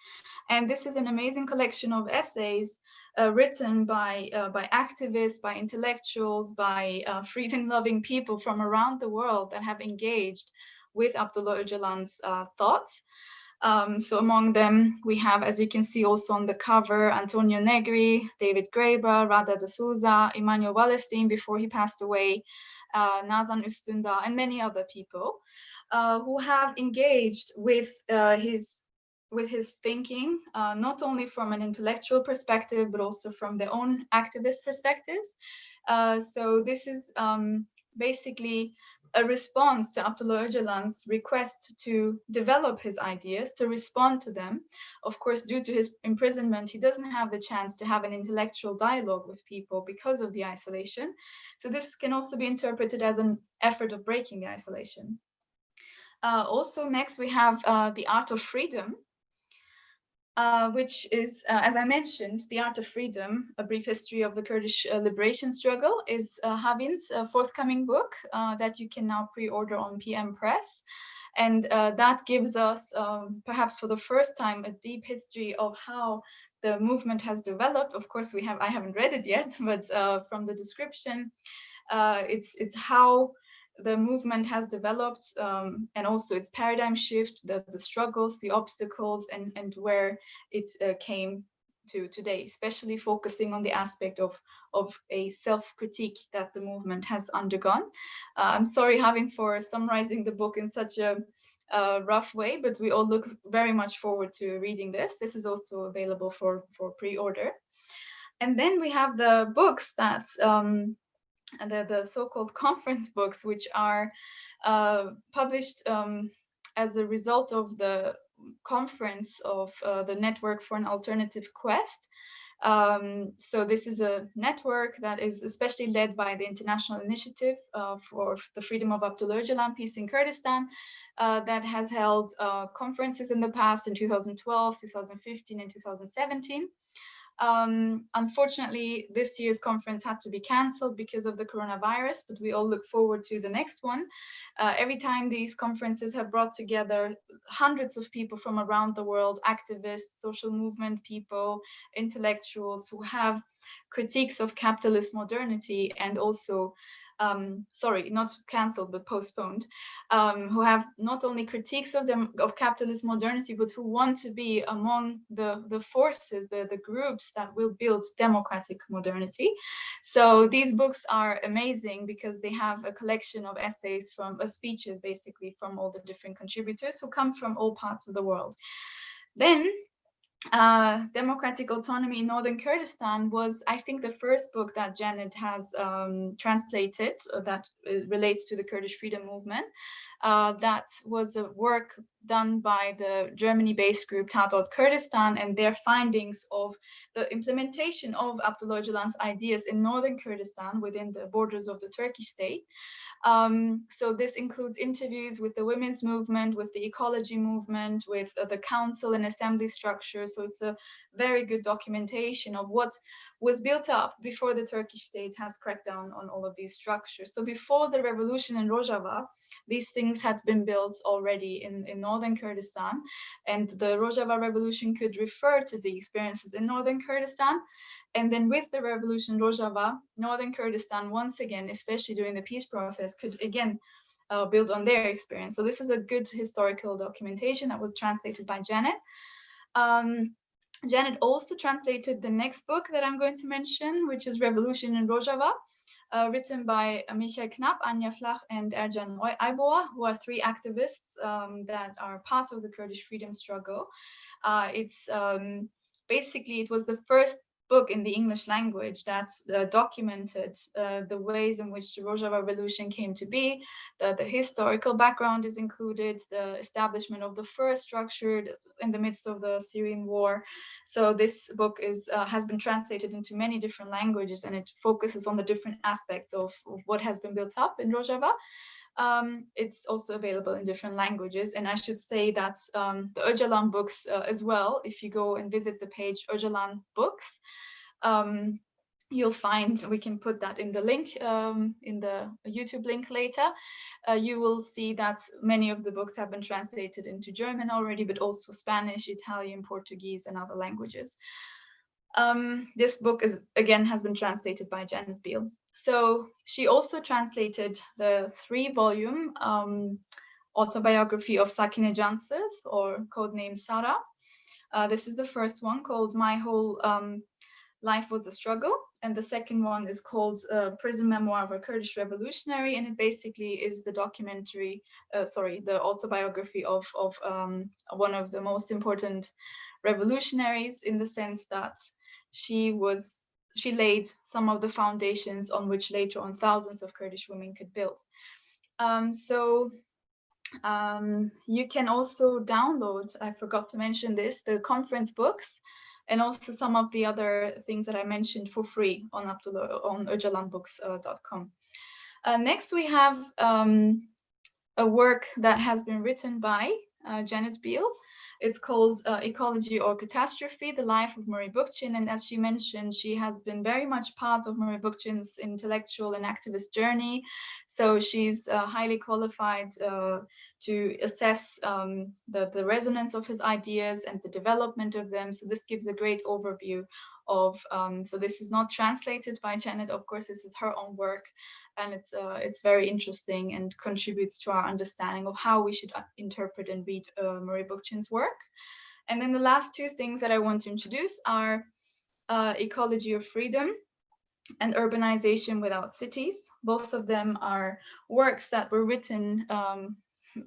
And this is an amazing collection of essays uh, written by uh, by activists, by intellectuals, by uh, freedom-loving people from around the world that have engaged with Abdullah Öcalan's uh, thoughts. Um, so among them, we have, as you can see also on the cover, Antonio Negri, David Graeber, Radha D'Souza, Immanuel Wallerstein before he passed away, uh, Nazan Üstündağ, and many other people uh, who have engaged with his with his thinking, uh, not only from an intellectual perspective, but also from their own activist perspectives. Uh, so this is um, basically a response to Abdullah Öcalan's request to develop his ideas, to respond to them. Of course, due to his imprisonment, he doesn't have the chance to have an intellectual dialogue with people because of the isolation. So this can also be interpreted as an effort of breaking the isolation. Uh, also, next we have uh, The Art of Freedom, uh, which is, uh, as I mentioned, The Art of Freedom, A Brief History of the Kurdish uh, Liberation Struggle, is uh, Havin's uh, forthcoming book that you can now pre-order on PM Press. And that gives us, um, perhaps for the first time, a deep history of how the movement has developed. Of course, we have I haven't read it yet, but from the description, it's, it's how the movement has developed um, and also its paradigm shift, the, the struggles, the obstacles, and, and where it uh, came to today, especially focusing on the aspect of, of a self-critique that the movement has undergone. Uh, I'm sorry Havin for summarizing the book in such a rough way, but we all look very much forward to reading this. This is also available for, for pre-order. And then we have the books that um, the, the so-called conference books, which are uh, published um, as a result of the conference of uh, the Network for an Alternative Quest. Um, so this is a network that is especially led by the International Initiative uh, for the Freedom of Abdullah Peace in Kurdistan, uh, that has held uh, conferences in the past in 2012, 2015, and 2017. Um, unfortunately, this year's conference had to be cancelled because of the coronavirus, but we all look forward to the next one. Uh, every time these conferences have brought together hundreds of people from around the world, activists, social movement people, intellectuals who have critiques of capitalist modernity and also um, sorry, not cancelled, but postponed, um, who have not only critiques of them of capitalist modernity, but who want to be among the, the forces, the, the groups that will build democratic modernity. So these books are amazing because they have a collection of essays from uh, speeches, basically from all the different contributors who come from all parts of the world. Then uh, Democratic Autonomy in Northern Kurdistan was, I think, the first book that Janet has um, translated uh, that uh, relates to the Kurdish freedom movement. Uh, that was a work done by the Germany-based group Tatort Kurdistan and their findings of the implementation of Abdullah Öcalan's ideas in Northern Kurdistan within the borders of the Turkish state. Um, so this includes interviews with the women's movement, with the ecology movement, with uh, the council and assembly structure. So it's a very good documentation of what was built up before the Turkish state has cracked down on all of these structures. So before the revolution in Rojava, these things had been built already in, in northern Kurdistan. And the Rojava revolution could refer to the experiences in northern Kurdistan. And then with the revolution Rojava, northern Kurdistan, once again, especially during the peace process, could again uh, build on their experience. So this is a good historical documentation that was translated by Janet. Um, Janet also translated the next book that I'm going to mention, which is Revolution in Rojava, uh, written by Michael Knapp, Anja Flach, and Ercan Ayboğa, who are three activists um, that are part of the Kurdish freedom struggle. Uh, it's um, basically, it was the first book in the English language that uh, documented uh, the ways in which the Rojava Revolution came to be. The, the, historical background is included, the establishment of the first structure in the midst of the Syrian war. So this book is uh, has been translated into many different languages and it focuses on the different aspects of, of what has been built up in Rojava. Um, it's also available in different languages. And I should say that um, the Öcalan books uh, as well, if you go and visit the page Öcalan books, um, you'll find, we can put that in the link, um, in the YouTube link later. Uh, you will see that many of the books have been translated into German already, but also Spanish, Italian, Portuguese, and other languages. Um, this book is again has been translated by Janet Biehl. So she also translated the three-volume um, autobiography of Sakine Cansız, or codename Sara. Uh, this is the first one called My Whole um, Life Was a Struggle. And the second one is called uh, Prison Memoir of a Kurdish Revolutionary. And it basically is the documentary, uh, sorry, the autobiography of, of um, one of the most important revolutionaries in the sense that she was she laid some of the foundations on which later on thousands of Kurdish women could build. Um, so um, you can also download, I forgot to mention this, the conference books and also some of the other things that I mentioned for free on Abdullah, on öcalanbooks.com. Uh, next, we have um, a work that has been written by uh, Janet Biehl, it's called uh, Ecology or Catastrophe, The Life of Murray Bookchin. And as she mentioned, she has been very much part of Murray Bookchin's intellectual and activist journey. So she's uh, highly qualified uh, to assess um, the, the resonance of his ideas and the development of them. So this gives a great overview of, um, so this is not translated by Janet, of course, this is her own work and it's uh, it's very interesting and contributes to our understanding of how we should uh, interpret and read uh, Murray Bookchin's work. And then the last two things that I want to introduce are uh, Ecology of Freedom and Urbanization Without Cities. Both of them are works that were written um,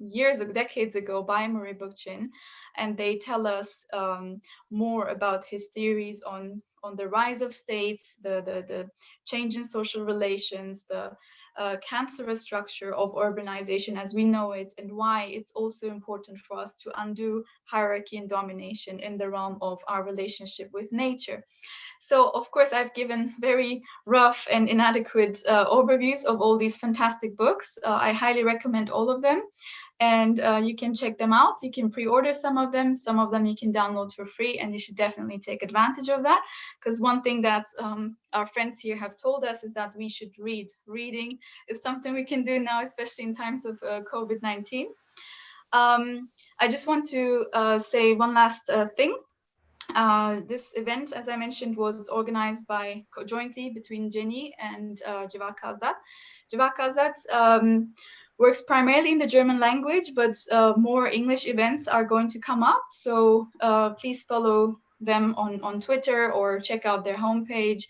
years, decades ago by Murray Bookchin, and they tell us um, more about his theories on on the rise of states, the, the, the change in social relations, the uh, cancerous structure of urbanization as we know it, and why it's also important for us to undo hierarchy and domination in the realm of our relationship with nature. So, of course, I've given very rough and inadequate uh, overviews of all these fantastic books. Uh, I highly recommend all of them and uh, you can check them out. You can pre-order some of them. Some of them you can download for free and you should definitely take advantage of that because one thing that um, our friends here have told us is that we should read. Reading is something we can do now, especially in times of uh, COVID-19. Um, I just want to uh, say one last uh, thing. Uh, this event, as I mentioned, was organized by jointly between Cenî and uh, Civaka Azad. um, works primarily in the German language, but uh, more English events are going to come up. So uh, please follow them on, on Twitter or check out their homepage.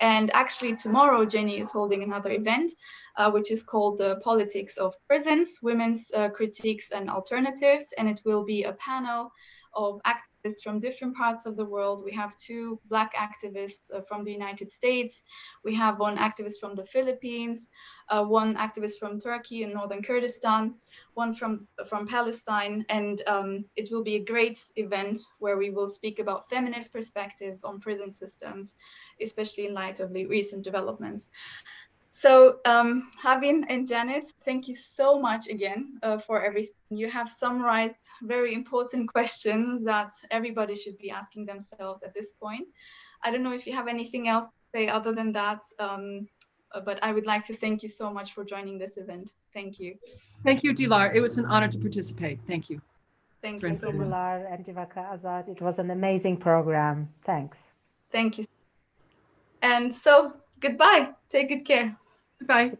And actually tomorrow, Cenî is holding another event, uh, which is called the Politics of Prisons, Women's uh, Critiques and Alternatives. And it will be a panel of activists from different parts of the world. We have two Black activists uh, from the United States. We have one activist from the Philippines, uh, one activist from Turkey and northern Kurdistan, one from, from Palestine. And um, it will be a great event where we will speak about feminist perspectives on prison systems, especially in light of the recent developments. So um, Havin and Janet, thank you so much again uh, for everything. You have summarized very important questions that everybody should be asking themselves at this point. I don't know if you have anything else to say other than that, um, uh, but I would like to thank you so much for joining this event. Thank you. Thank you, Dilar. It was an honor to participate. Thank you. Thank Thank you so Thank you, much. Dilar and Civaka Azad. It was an amazing program. Thanks. Thank you. And so, goodbye. Take good care. Goodbye.